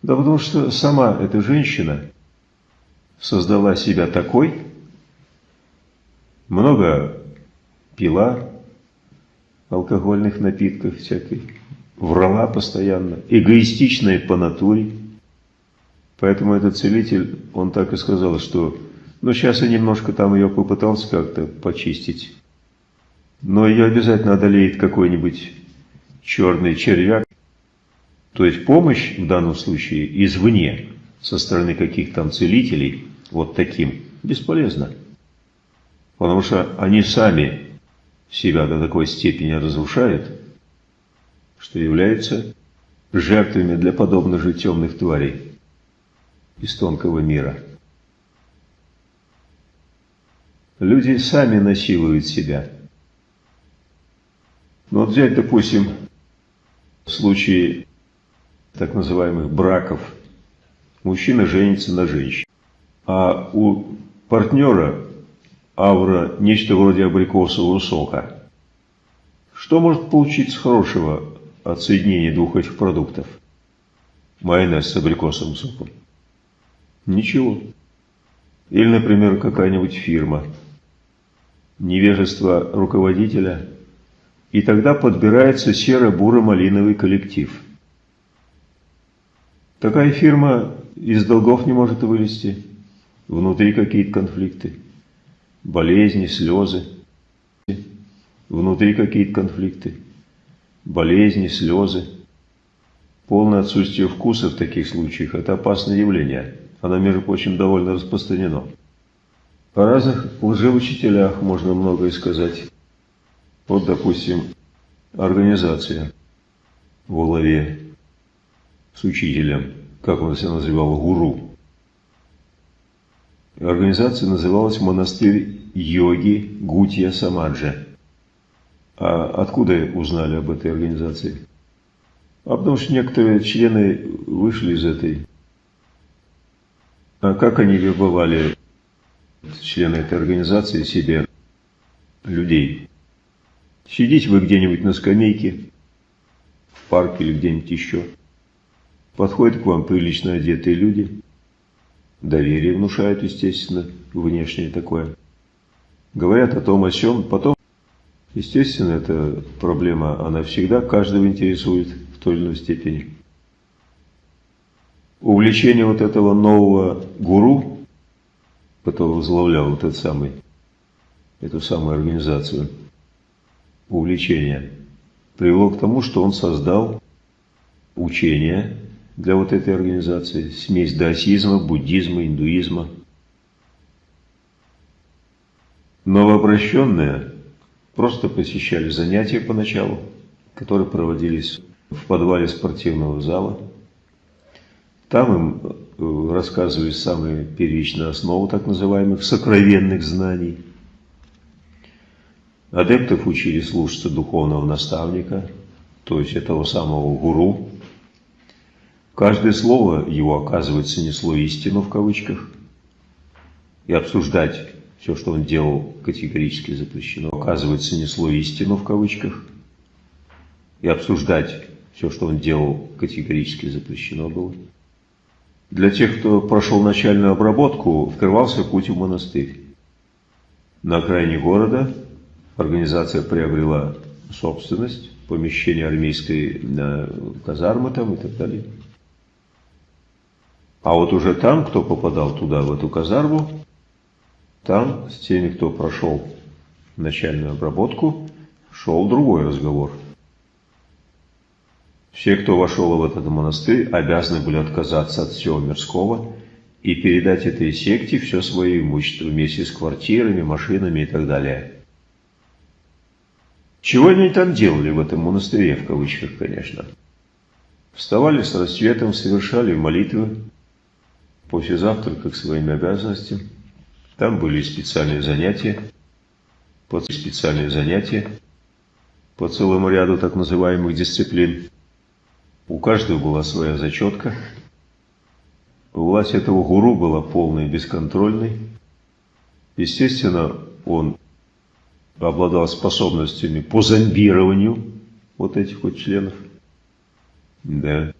Да потому что сама эта женщина создала себя такой, много пила алкогольных напитков всякой, врала постоянно, эгоистичная по натуре. Поэтому этот целитель, он так и сказал, что ну сейчас я немножко там ее попытался как-то почистить, но ее обязательно одолеет какой-нибудь черный червяк, то есть помощь в данном случае извне, со стороны каких-то там целителей, вот таким, бесполезна. Потому что они сами себя до такой степени разрушают, что являются жертвами для подобных же темных тварей из тонкого мира. Люди сами насилуют себя. Ну вот взять, допустим, случай так называемых браков. Мужчина женится на женщине. А у партнера аура нечто вроде абрикосового сока. Что может получиться хорошего от соединения двух этих продуктов? Майонез с абрикосовым соком. Ничего. Или, например, какая-нибудь фирма. Невежество руководителя. И тогда подбирается серо-буро-малиновый коллектив – Такая фирма из долгов не может вылезти. Внутри какие-то конфликты, болезни, слезы. Внутри какие-то конфликты, болезни, слезы. Полное отсутствие вкуса в таких случаях – это опасное явление. Оно, между прочим, довольно распространено. О разных лжеучителях можно многое сказать. Вот, допустим, организация в Улове с учителем, как он себя называл, гуру. Организация называлась «Монастырь йоги Гутья Самаджа». А откуда узнали об этой организации? А потому что некоторые члены вышли из этой. А как они вербовали члены этой организации себе людей? Сидите вы где-нибудь на скамейке, в парке или где-нибудь еще – Подходят к вам прилично одетые люди. Доверие внушают, естественно, внешнее такое. Говорят о том, о чем. Потом, естественно, эта проблема, она всегда каждого интересует в той или иной степени. Увлечение вот этого нового гуру, который возглавлял вот этот самый, эту самую организацию, увлечение, привело к тому, что он создал учение, для вот этой организации. Смесь даосизма, буддизма, индуизма. Новообращенные просто посещали занятия поначалу, которые проводились в подвале спортивного зала. Там им э, рассказывали самые первичные основы так называемых сокровенных знаний. Адептов учили слушаться духовного наставника, то есть этого самого гуру, Каждое слово его, оказывается, несло истину в кавычках. И обсуждать все, что он делал, категорически запрещено. Оказывается, несло истину в кавычках. И обсуждать все, что он делал, категорически запрещено было. Для тех, кто прошел начальную обработку, открывался путь в монастырь. На окраине города организация приобрела собственность, помещение армейской казармы там и так далее. А вот уже там, кто попадал туда, в эту казарму, там с теми, кто прошел начальную обработку, шел другой разговор. Все, кто вошел в этот монастырь, обязаны были отказаться от всего мирского и передать этой секте все свое имущество вместе с квартирами, машинами и так далее. Чего они там делали в этом монастыре, в кавычках, конечно. Вставали с рассветом, совершали молитвы, после завтрака к своим обязанностям. Там были специальные занятия, по специальные занятия по целому ряду так называемых дисциплин. У каждого была своя зачетка. Власть этого гуру была полной и бесконтрольной. Естественно, он обладал способностями по зомбированию вот этих вот членов. Да.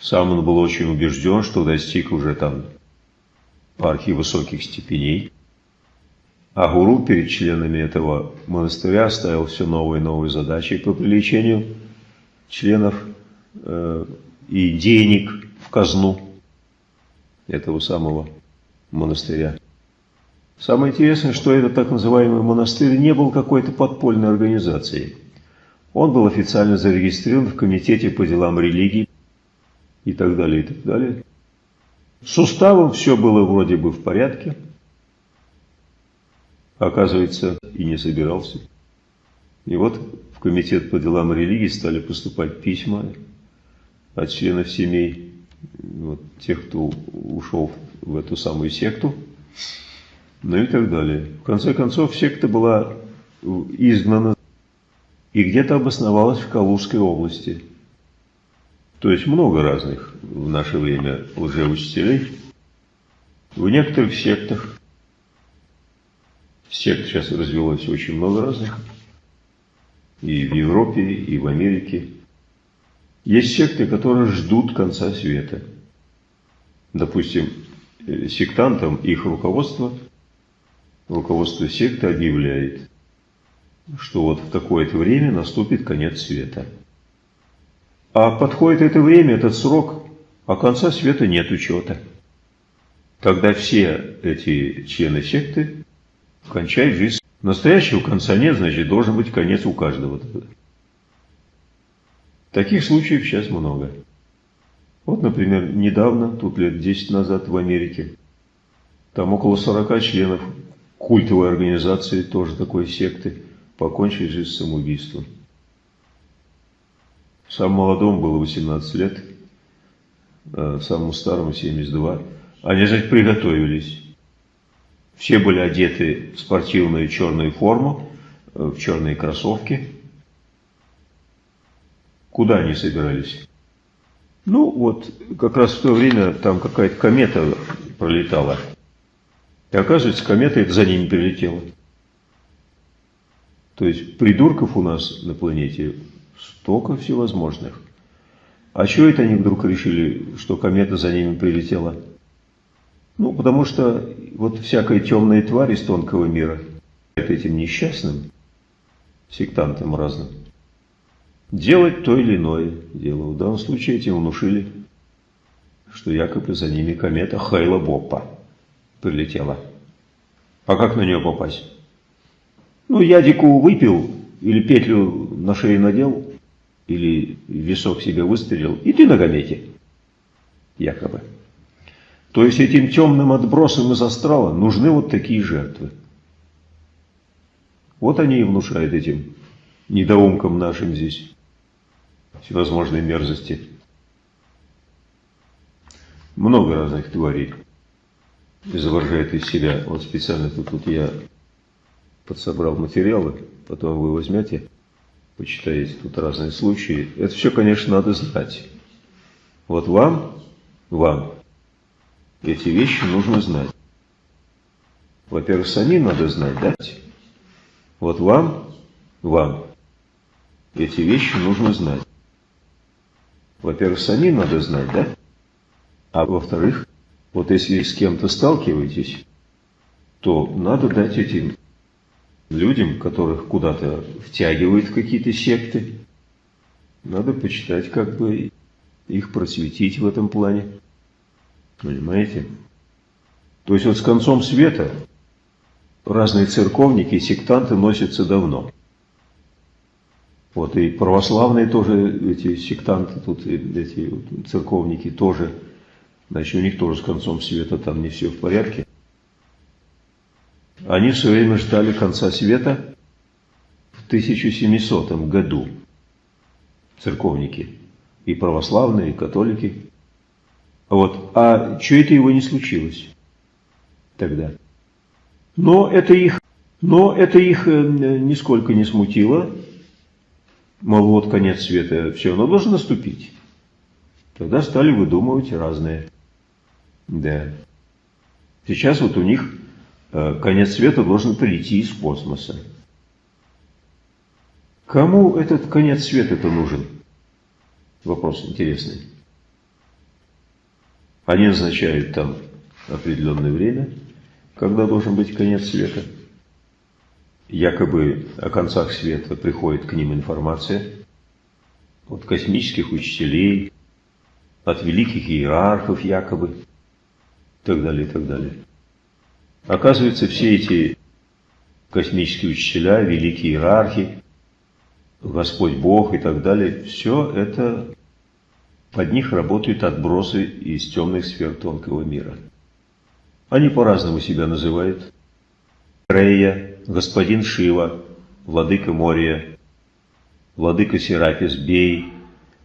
Сам он был очень убежден, что достиг уже там пархи высоких степеней. А гуру перед членами этого монастыря ставил все новые и новые задачи по привлечению членов э, и денег в казну этого самого монастыря. Самое интересное, что этот так называемый монастырь не был какой-то подпольной организацией. Он был официально зарегистрирован в Комитете по делам религии и так далее, и так далее. С уставом все было вроде бы в порядке. Оказывается, и не собирался. И вот в Комитет по делам религии стали поступать письма от членов семей, вот, тех, кто ушел в эту самую секту, ну и так далее. В конце концов, секта была изгнана и где-то обосновалась в Калужской области – то есть много разных в наше время лжеучителей. В некоторых сектах, сект сейчас развелось очень много разных, и в Европе, и в Америке. Есть секты, которые ждут конца света. Допустим, э, сектантам их руководство, руководство секты объявляет, что вот в такое-то время наступит конец света. А подходит это время, этот срок, а конца света нет учета. Тогда все эти члены секты кончают жизнь. Настоящего конца нет, значит, должен быть конец у каждого. Таких случаев сейчас много. Вот, например, недавно, тут лет 10 назад в Америке, там около 40 членов культовой организации, тоже такой секты, покончили жизнь самоубийством. Самому молодому было 18 лет, а самому старому 72. Они, значит, приготовились. Все были одеты в спортивную черную форму, э, в черные кроссовки. Куда они собирались? Ну, вот, как раз в то время там какая-то комета пролетала. И оказывается, комета это за ними прилетела. То есть придурков у нас на планете Столько всевозможных. А чего это они вдруг решили, что комета за ними прилетела? Ну, потому что вот всякая темная тварь из тонкого мира этим несчастным, сектантам разным, делать то или иное дело. В данном случае этим внушили, что якобы за ними комета Хайла Боппа прилетела. А как на нее попасть? Ну, ядику выпил или петлю на шею надел, или висок себе выстрелил, и ты на гамете, якобы. То есть этим темным отбросам из астрала нужны вот такие жертвы. Вот они и внушают этим недоумкам нашим здесь всевозможные мерзости. Много разных тварей изображает из себя. Вот специально тут, тут я подсобрал материалы, потом вы возьмете почитаете тут разные случаи. Это все, конечно, надо знать. Вот вам, вам эти вещи нужно знать. Во-первых, самим надо знать, да? Вот вам, вам эти вещи нужно знать. Во-первых, самим надо знать, да? А во-вторых, вот если с кем-то сталкиваетесь, то надо дать этим людям, которых куда-то втягивают в какие-то секты, надо почитать, как бы их просветить в этом плане. Понимаете? То есть вот с концом света разные церковники и сектанты носятся давно. Вот и православные тоже, эти сектанты, тут эти церковники тоже, значит, у них тоже с концом света там не все в порядке. Они все время ждали конца света в 1700 году, церковники, и православные, и католики. Вот. А что это его не случилось тогда? Но это их, но это их э, нисколько не смутило. Мол, вот конец света, все равно должен наступить. Тогда стали выдумывать разные. Да. Сейчас вот у них конец света должен прийти из космоса. Кому этот конец света-то нужен? Вопрос интересный. Они назначают там определенное время, когда должен быть конец света. Якобы о концах света приходит к ним информация от космических учителей, от великих иерархов якобы, и так далее, и так далее. Оказывается, все эти космические учителя, великие иерархи, Господь Бог и так далее, все это под них работают отбросы из темных сфер тонкого мира. Они по-разному себя называют. Рея, господин Шива, владыка Мория, владыка Серапис Бей,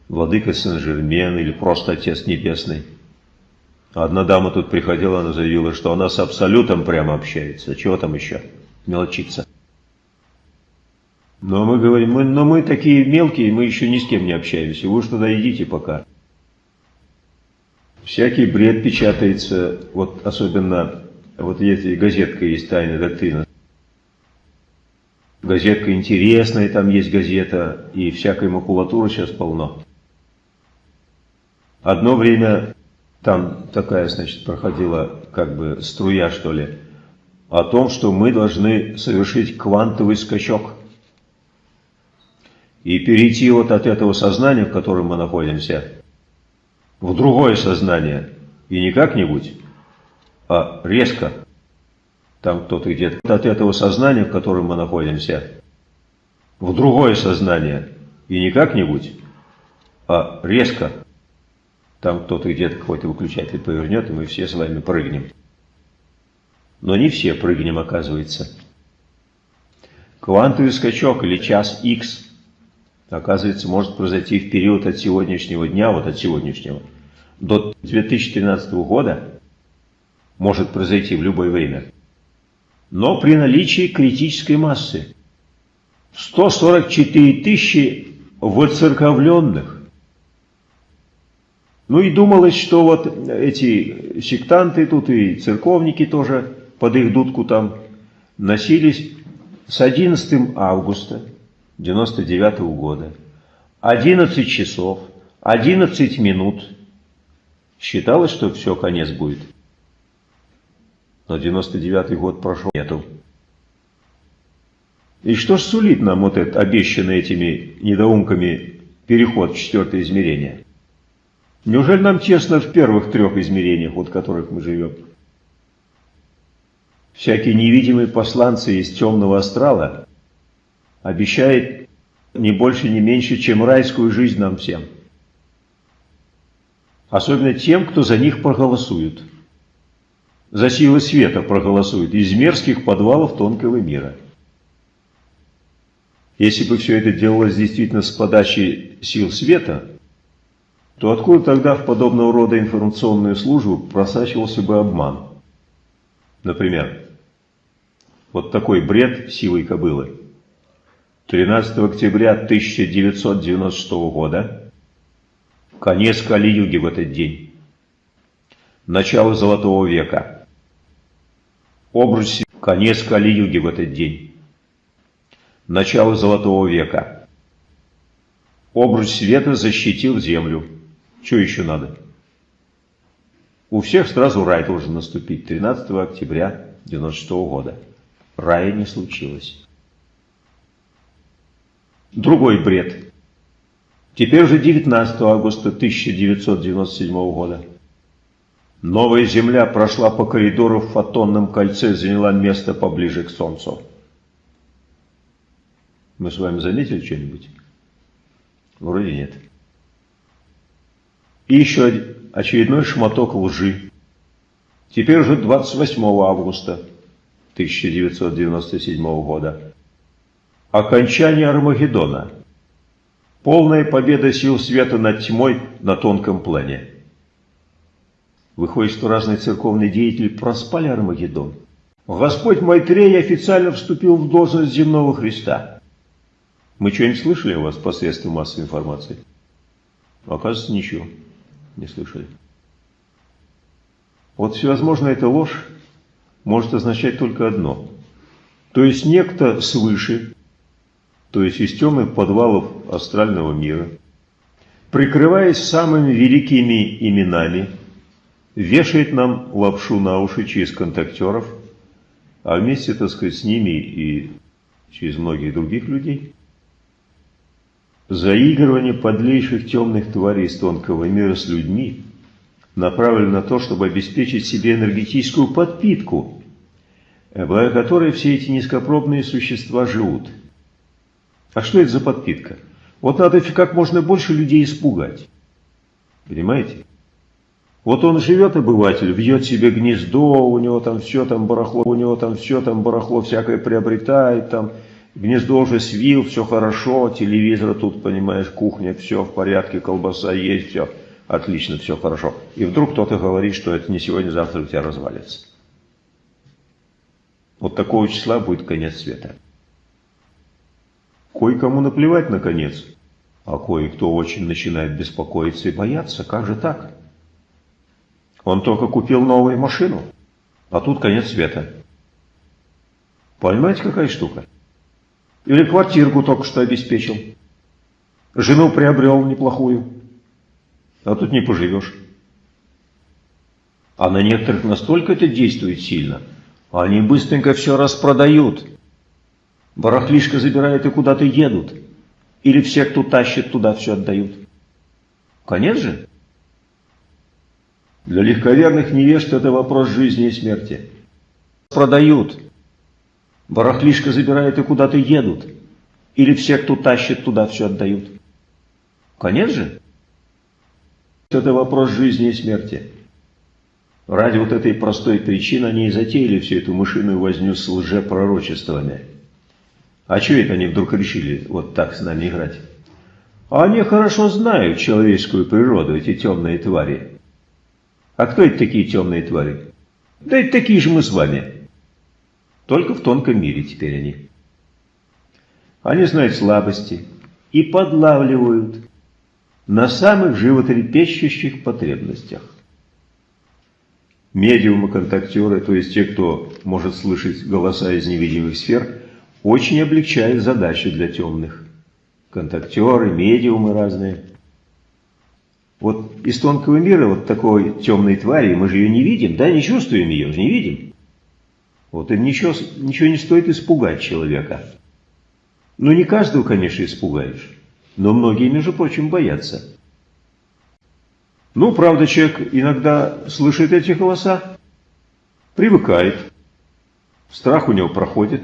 владыка Сен-Жермен или просто Отец Небесный. Одна дама тут приходила, она заявила, что она с Абсолютом прямо общается. Чего там еще? Мелочиться. Но мы говорим, мы, но мы такие мелкие, мы еще ни с кем не общаемся. Вы туда идите пока. Всякий бред печатается, вот особенно, вот эти газетка есть «Тайная доктрина». Газетка интересная, там есть газета, и всякой макулатуры сейчас полно. Одно время там такая, значит, проходила как бы струя, что ли, о том, что мы должны совершить квантовый скачок и перейти вот от этого сознания, в котором мы находимся, в другое сознание. И не как-нибудь, а резко. Там кто-то где-то от этого сознания, в котором мы находимся, в другое сознание. И не как-нибудь, а резко. Там кто-то где-то какой-то выключатель повернет, и мы все с вами прыгнем. Но не все прыгнем, оказывается. Квантовый скачок или час X, оказывается, может произойти в период от сегодняшнего дня, вот от сегодняшнего, до 2013 года может произойти в любое время, но при наличии критической массы 144 тысячи воцерковленных. Ну и думалось, что вот эти сектанты тут и церковники тоже под их дудку там носились с 11 августа 99 -го года. 11 часов, 11 минут Считалось, что все, конец будет. Но 99-й год прошел, нету. И что ж сулит нам вот этот обещанный этими недоумками переход в четвертое измерение? Неужели нам честно в первых трех измерениях, вот в которых мы живем? Всякие невидимые посланцы из темного астрала обещают не больше, не меньше, чем райскую жизнь нам всем – Особенно тем, кто за них проголосует. За силы света проголосует из мерзких подвалов тонкого мира. Если бы все это делалось действительно с подачи сил света, то откуда тогда в подобного рода информационную службу просачивался бы обман? Например, вот такой бред силой кобылы. 13 октября 1996 года Конец Кали-юги в этот день. Начало Золотого века. Обруч Конец Кали-юги в этот день. Начало Золотого века. Обруч света защитил землю. Что еще надо? У всех сразу рай должен наступить 13 октября 1996 года. Рая не случилось. Другой бред. Теперь уже 19 августа 1997 года. Новая Земля прошла по коридору в фотонном кольце, заняла место поближе к Солнцу. Мы с вами заметили что-нибудь? Вроде нет. И еще очередной шматок лжи. Теперь уже 28 августа 1997 года. Окончание Армагеддона. Полная победа сил света над тьмой на тонком плане. Выходит, что разные церковные деятели проспали Армагеддон. Господь Майтрей официально вступил в должность земного Христа. Мы что-нибудь слышали о вас посредством массовой информации? Оказывается, ничего не слышали. Вот всевозможно эта ложь может означать только одно. То есть некто свыше, то есть из темных подвалов астрального мира, прикрываясь самыми великими именами, вешает нам лапшу на уши через контактеров, а вместе, так сказать, с ними и через многих других людей – Заигрывание подлейших темных тварей из тонкого мира с людьми направлено на то, чтобы обеспечить себе энергетическую подпитку, благодаря которой все эти низкопробные существа живут. А что это за подпитка? Вот надо как можно больше людей испугать. Понимаете? Вот он живет, обыватель, вьет себе гнездо, у него там все там барахло, у него там все там барахло всякое приобретает, там Гнездо уже свил, все хорошо, телевизор тут, понимаешь, кухня, все в порядке, колбаса есть, все отлично, все хорошо. И вдруг кто-то говорит, что это не сегодня, завтра у тебя развалится. Вот такого числа будет конец света. Кое-кому наплевать на конец, а кое-кто очень начинает беспокоиться и бояться. Как же так? Он только купил новую машину, а тут конец света. Понимаете, какая штука? Или квартирку только что обеспечил. Жену приобрел неплохую. А тут не поживешь. А на некоторых настолько это действует сильно, они быстренько все распродают. Барахлишко забирают и куда-то едут. Или все, кто тащит, туда все отдают. Конец же? Для легковерных невежд это вопрос жизни и смерти. Продают. Барахлишко забирают и куда-то едут. Или все, кто тащит, туда все отдают. Конец же? Это вопрос жизни и смерти. Ради вот этой простой причины они и затеяли всю эту мышиную возню с лжепророчествами. А что это они вдруг решили вот так с нами играть? Они хорошо знают человеческую природу, эти темные твари. А кто это такие темные твари? Да это такие же мы с вами. Только в тонком мире теперь они. Они знают слабости и подлавливают на самых животрепещущих потребностях. Медиумы-контактеры, то есть те, кто может слышать голоса из невидимых сфер, очень облегчают задачи для темных. Контактеры, медиумы разные. Вот из тонкого мира вот такой темной твари, мы же ее не видим, да, не чувствуем ее, не видим. Вот, и ничего, ничего не стоит испугать человека. Ну, не каждого, конечно, испугаешь, но многие, между прочим, боятся. Ну, правда, человек иногда слышит эти голоса, привыкает, страх у него проходит.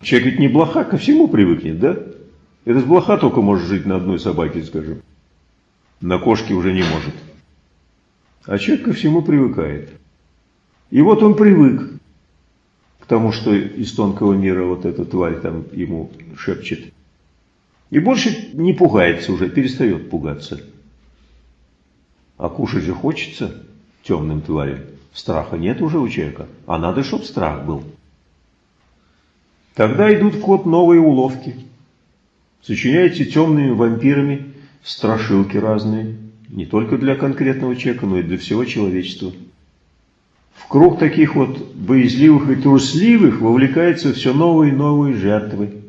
Человек ведь не блоха, ко всему привыкнет, да? Это с блоха только может жить на одной собаке, скажем. На кошке уже не может. А человек ко всему привыкает. И вот он привык тому, что из тонкого мира вот эта тварь там ему шепчет. И больше не пугается уже, перестает пугаться. А кушать же хочется темным тварям. Страха нет уже у человека, а надо, чтобы страх был. Тогда идут в ход новые уловки. Сочиняете темными вампирами страшилки разные, не только для конкретного человека, но и для всего человечества. В круг таких вот боязливых и трусливых вовлекаются все новые и новые жертвы.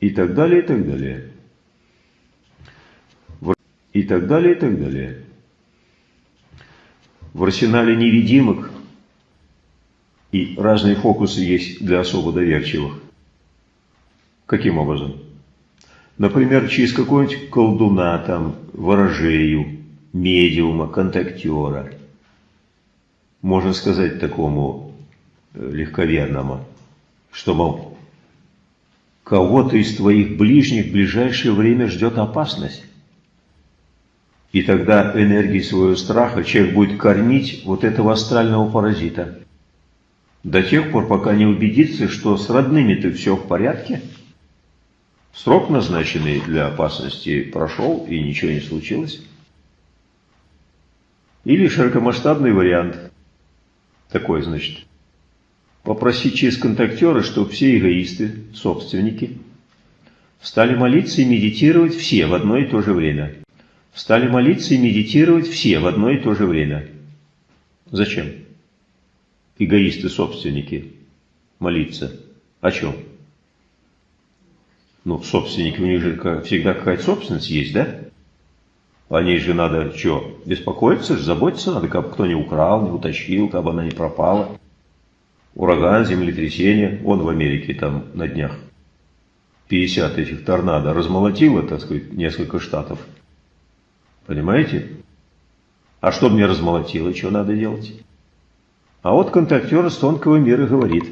И так далее, и так далее. И так далее, и так далее. В арсенале невидимок и разные фокусы есть для особо доверчивых. Каким образом? Например, через какого-нибудь колдуна, там, ворожею, медиума, контактера. Можно сказать такому э, легковерному, что, мол, кого-то из твоих ближних в ближайшее время ждет опасность. И тогда энергией своего страха человек будет кормить вот этого астрального паразита. До тех пор, пока не убедится, что с родными-то все в порядке. Срок, назначенный для опасности, прошел и ничего не случилось. Или широкомасштабный вариант. Такой, значит. Попросить через контактера, чтобы все эгоисты, собственники, стали молиться и медитировать все в одно и то же время. Стали молиться и медитировать все в одно и то же время. Зачем? Эгоисты-собственники молиться. О чем? Ну, собственники, у них же всегда какая-то собственность есть, да? О ней же надо что, беспокоиться, заботиться надо, как кто не украл, не утащил, как она не пропала. Ураган, землетрясение, он в Америке там на днях 50 этих торнадо размолотило, так сказать, несколько штатов. Понимаете? А что мне размолотило, что надо делать? А вот контактер с тонкого мира говорит,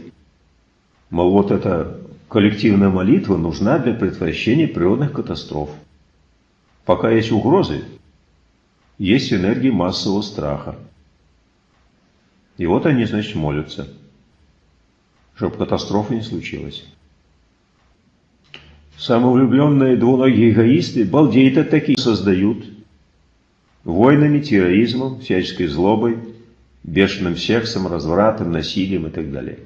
мол, вот эта коллективная молитва нужна для предотвращения природных катастроф. Пока есть угрозы, есть энергии массового страха. И вот они, значит, молятся, чтобы катастрофа не случилась. Самовлюбленные двуногие эгоисты балдеют от таких создают – войнами, терроризмом, всяческой злобой, бешеным сексом, развратом, насилием и так далее.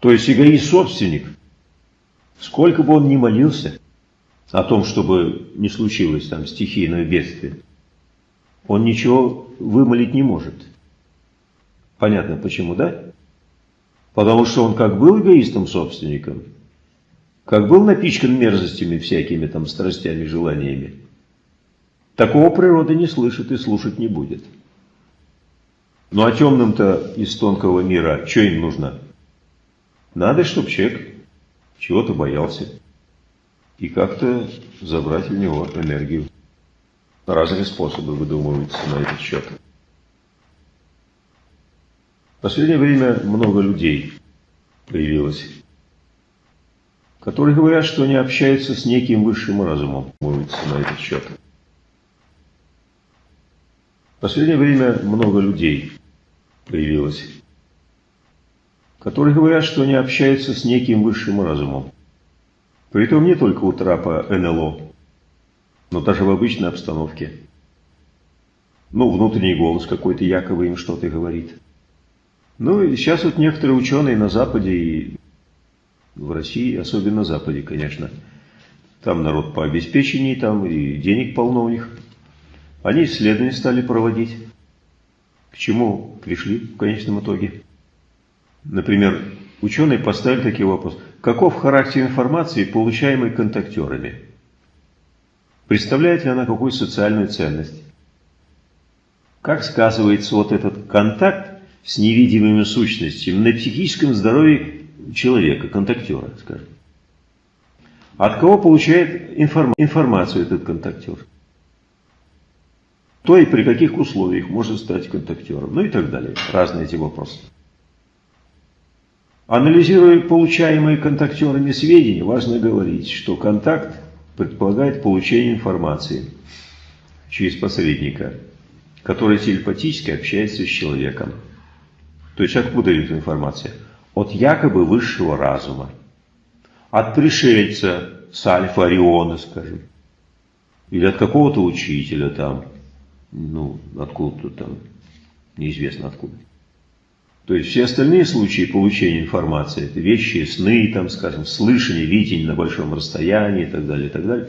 То есть эгоист-собственник, сколько бы он ни молился о том, чтобы не случилось там стихийное бедствие, он ничего вымолить не может. Понятно почему, да? Потому что он как был эгоистом-собственником, как был напичкан мерзостями всякими там страстями, желаниями, Такого природа не слышит и слушать не будет. Ну а темным-то из тонкого мира, что им нужно? Надо, чтобы человек чего-то боялся. И как-то забрать у него энергию. Разные способы выдумываются на этот счет. В последнее время много людей появилось, которые говорят, что они общаются с неким высшим разумом, на этот счет. В последнее время много людей появилось, которые говорят, что они общаются с неким высшим разумом. Притом не только у трапа НЛО, но даже в обычной обстановке. Ну, внутренний голос какой-то якобы им что-то говорит. Ну, и сейчас вот некоторые ученые на Западе и в России, особенно на Западе, конечно, там народ по обеспечению, там и денег полно у них – они исследования стали проводить. К чему пришли в конечном итоге? Например, ученые поставили такой вопрос. Каков характер информации, получаемой контактерами? Представляет ли она какую социальную ценность? Как сказывается вот этот контакт с невидимыми сущностями на психическом здоровье человека, контактера, скажем? От кого получает информ информацию этот контактер? то и при каких условиях может стать контактером, ну и так далее. Разные эти вопросы. Анализируя получаемые контактерами сведения, важно говорить, что контакт предполагает получение информации через посредника, который телепатически общается с человеком. То есть откуда идет информация? От якобы высшего разума, от пришельца с Альфа Ориона, скажем, или от какого-то учителя там, ну, откуда-то там, неизвестно откуда. То есть все остальные случаи получения информации, это вещи, сны, там, скажем, слышание, видение на большом расстоянии и так далее, и так далее.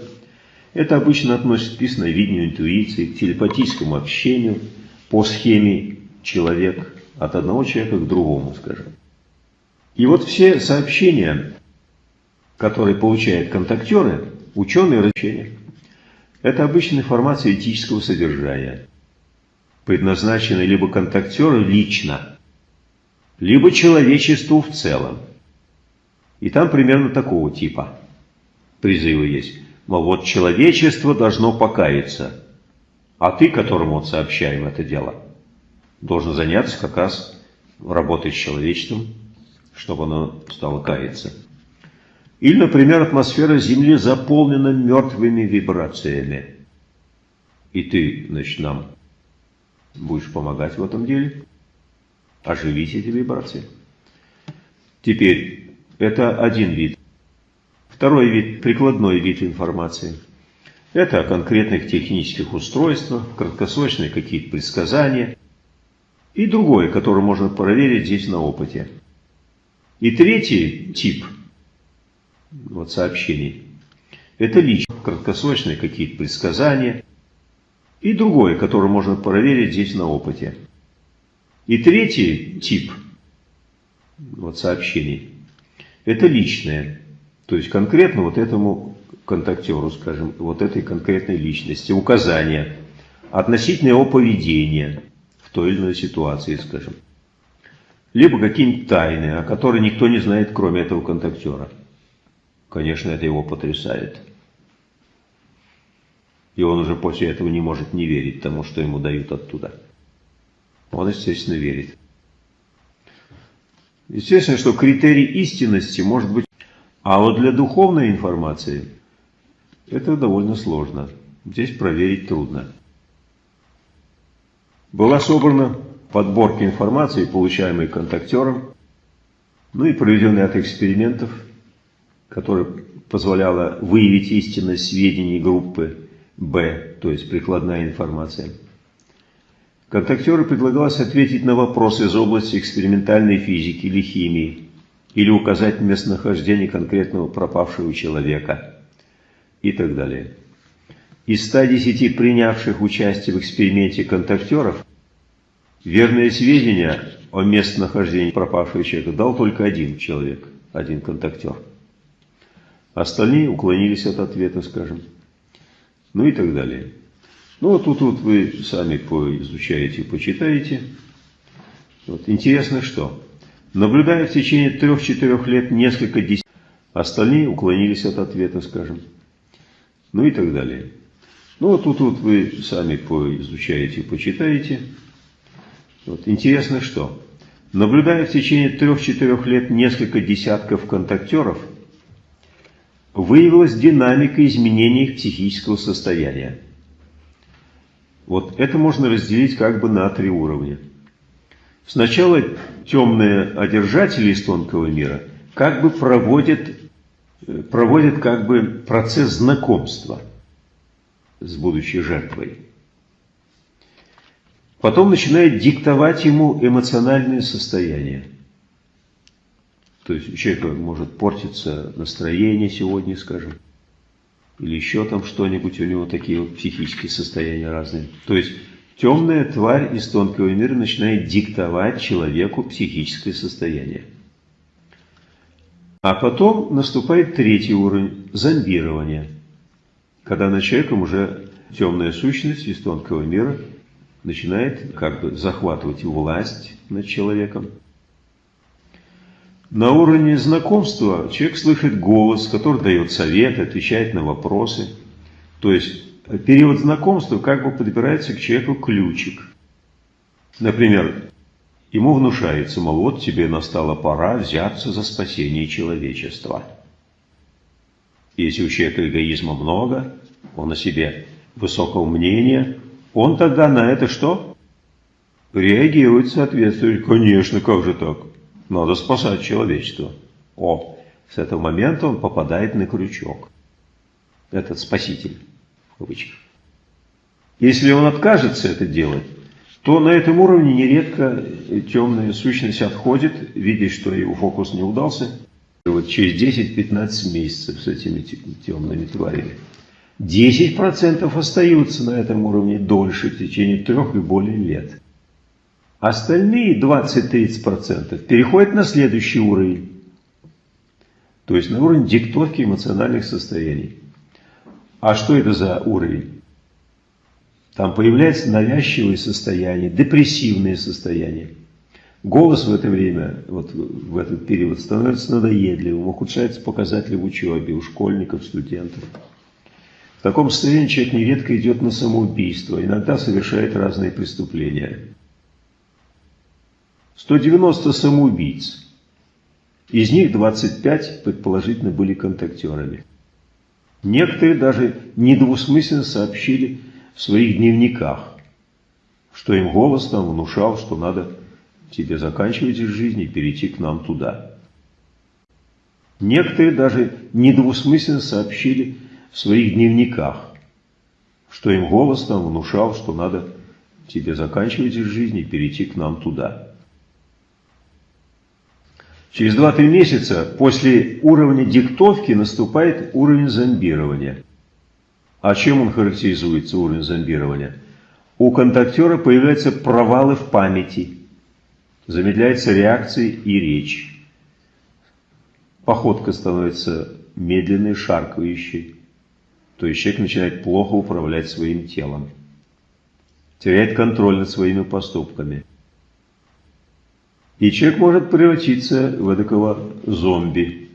Это обычно относится к ясновидению, интуиции, к телепатическому общению по схеме человек от одного человека к другому, скажем. И вот все сообщения, которые получают контактеры, ученые различения, это обычная информация этического содержания, предназначенная либо контактеру лично, либо человечеству в целом. И там примерно такого типа призывы есть. Мол, вот человечество должно покаяться, а ты, которому вот сообщаем это дело, должен заняться как раз работой с человечеством, чтобы оно стало каяться. Или, например, атмосфера Земли заполнена мертвыми вибрациями. И ты, значит, нам будешь помогать в этом деле, оживить эти вибрации. Теперь, это один вид. Второй вид, прикладной вид информации. Это о конкретных технических устройствах, краткосрочные какие-то предсказания. И другое, которое можно проверить здесь на опыте. И третий тип вот, сообщений – это лично, краткосрочные какие-то предсказания. И другое, которое можно проверить здесь на опыте. И третий тип вот, сообщений – это личное. То есть конкретно вот этому контактеру, скажем, вот этой конкретной личности, указания относительно его поведения в той или иной ситуации, скажем либо какие-нибудь тайны, о которых никто не знает, кроме этого контактера. Конечно, это его потрясает. И он уже после этого не может не верить тому, что ему дают оттуда. Он, естественно, верит. Естественно, что критерий истинности может быть... А вот для духовной информации это довольно сложно. Здесь проверить трудно. Была собрана подборки информации, получаемой контактером, ну и проведенный ряд экспериментов, который позволяло выявить истинность сведений группы Б, то есть прикладная информация. Контактеру предлагалось ответить на вопросы из области экспериментальной физики или химии, или указать местонахождение конкретного пропавшего человека и так далее. Из 110 принявших участие в эксперименте контактеров Верные сведения о местонахождении пропавшего человека дал только один человек, один контактер. Остальные уклонились от ответа, скажем. Ну и так далее. Ну вот тут вот вы сами поизучаете, почитаете. Вот. Интересно что? Наблюдая в течение трех-четырех лет несколько десятков, остальные уклонились от ответа, скажем. Ну и так далее. Ну вот тут вот вы сами поизучаете, почитаете. Вот. Интересно что? Наблюдая в течение трех-четырех лет несколько десятков контактеров, выявилась динамика изменений их психического состояния. Вот это можно разделить как бы на три уровня. Сначала темные одержатели из тонкого мира как бы проводят, проводят как бы процесс знакомства с будущей жертвой. Потом начинает диктовать ему эмоциональное состояние. То есть у человека может портиться настроение сегодня, скажем, или еще там что-нибудь, у него такие вот психические состояния разные. То есть темная тварь из тонкого мира начинает диктовать человеку психическое состояние. А потом наступает третий уровень – зомбирование, когда над человеком уже темная сущность из тонкого мира – начинает как бы захватывать власть над человеком. На уровне знакомства человек слышит голос, который дает совет, отвечает на вопросы. То есть период знакомства как бы подбирается к человеку ключик. Например, ему внушается, мол, вот тебе настала пора взяться за спасение человечества. Если у человека эгоизма много, он о себе высокого мнения, он тогда на это что? Реагирует соответствующе. Конечно, как же так? Надо спасать человечество. О, с этого момента он попадает на крючок. Этот спаситель, в кавычках. Если он откажется это делать, то на этом уровне нередко темная сущность отходит, видя, что его фокус не удался. И вот через 10-15 месяцев с этими темными тварями 10% остаются на этом уровне дольше, в течение трех и более лет. Остальные 20-30% переходят на следующий уровень. То есть на уровень диктовки эмоциональных состояний. А что это за уровень? Там появляется навязчивое состояние, депрессивное состояние. Голос в это время, вот в этот период, становится надоедливым, ухудшаются показатели в учебе у школьников, студентов. В таком состоянии человек нередко идет на самоубийство, иногда совершает разные преступления. 190 самоубийц. Из них 25 предположительно были контактерами. Некоторые даже недвусмысленно сообщили в своих дневниках, что им голос там внушал, что надо тебе заканчивать из жизни и перейти к нам туда. Некоторые даже недвусмысленно сообщили в своих дневниках, что им голос там внушал, что надо тебе заканчивать из жизни и перейти к нам туда. Через 2-3 месяца после уровня диктовки наступает уровень зомбирования. А чем он характеризуется, уровень зомбирования? У контактера появляются провалы в памяти, замедляются реакции и речь. Походка становится медленной, шаркающей. То есть человек начинает плохо управлять своим телом, теряет контроль над своими поступками. И человек может превратиться в такого зомби.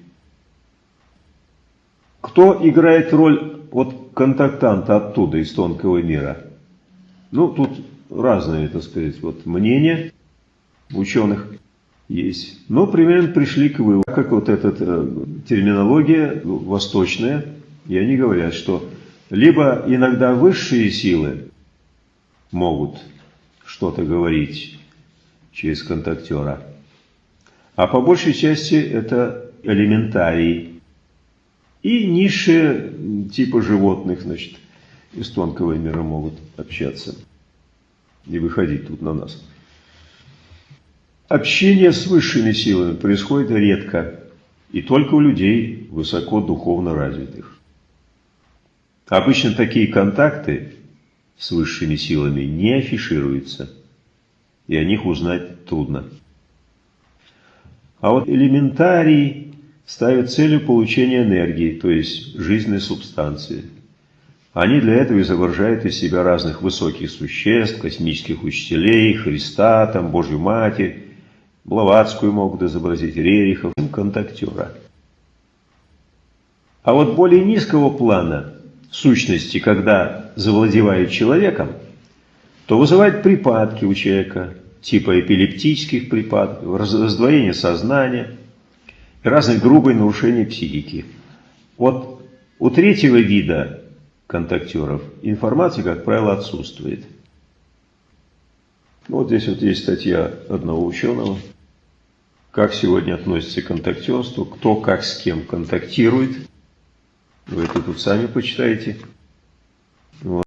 Кто играет роль вот контактанта оттуда, из тонкого мира? Ну, тут разные, так сказать, вот мнения ученых есть. Но примерно пришли к выводу, как вот эта э, терминология восточная, и они говорят, что либо иногда высшие силы могут что-то говорить через контактера. А по большей части это элементарии и низшие типа животных, значит, из тонкого мира могут общаться и выходить тут на нас. Общение с высшими силами происходит редко и только у людей высоко духовно развитых. Обычно такие контакты с высшими силами не афишируются – и о них узнать трудно. А вот элементарий ставят целью получения энергии, то есть жизненной субстанции. Они для этого изображают из себя разных высоких существ, космических учителей, Христа, там, Божью Матерь, Блаватскую могут изобразить, Рерихов, контактера. А вот более низкого плана сущности, когда завладевают человеком, то вызывает припадки у человека, типа эпилептических припадков, раздвоение сознания и разные грубые нарушения психики. Вот у третьего вида контактеров информация, как правило, отсутствует. Вот здесь вот есть статья одного ученого, как сегодня относится к контактерству, кто как с кем контактирует. Вы это тут сами почитаете. Вот.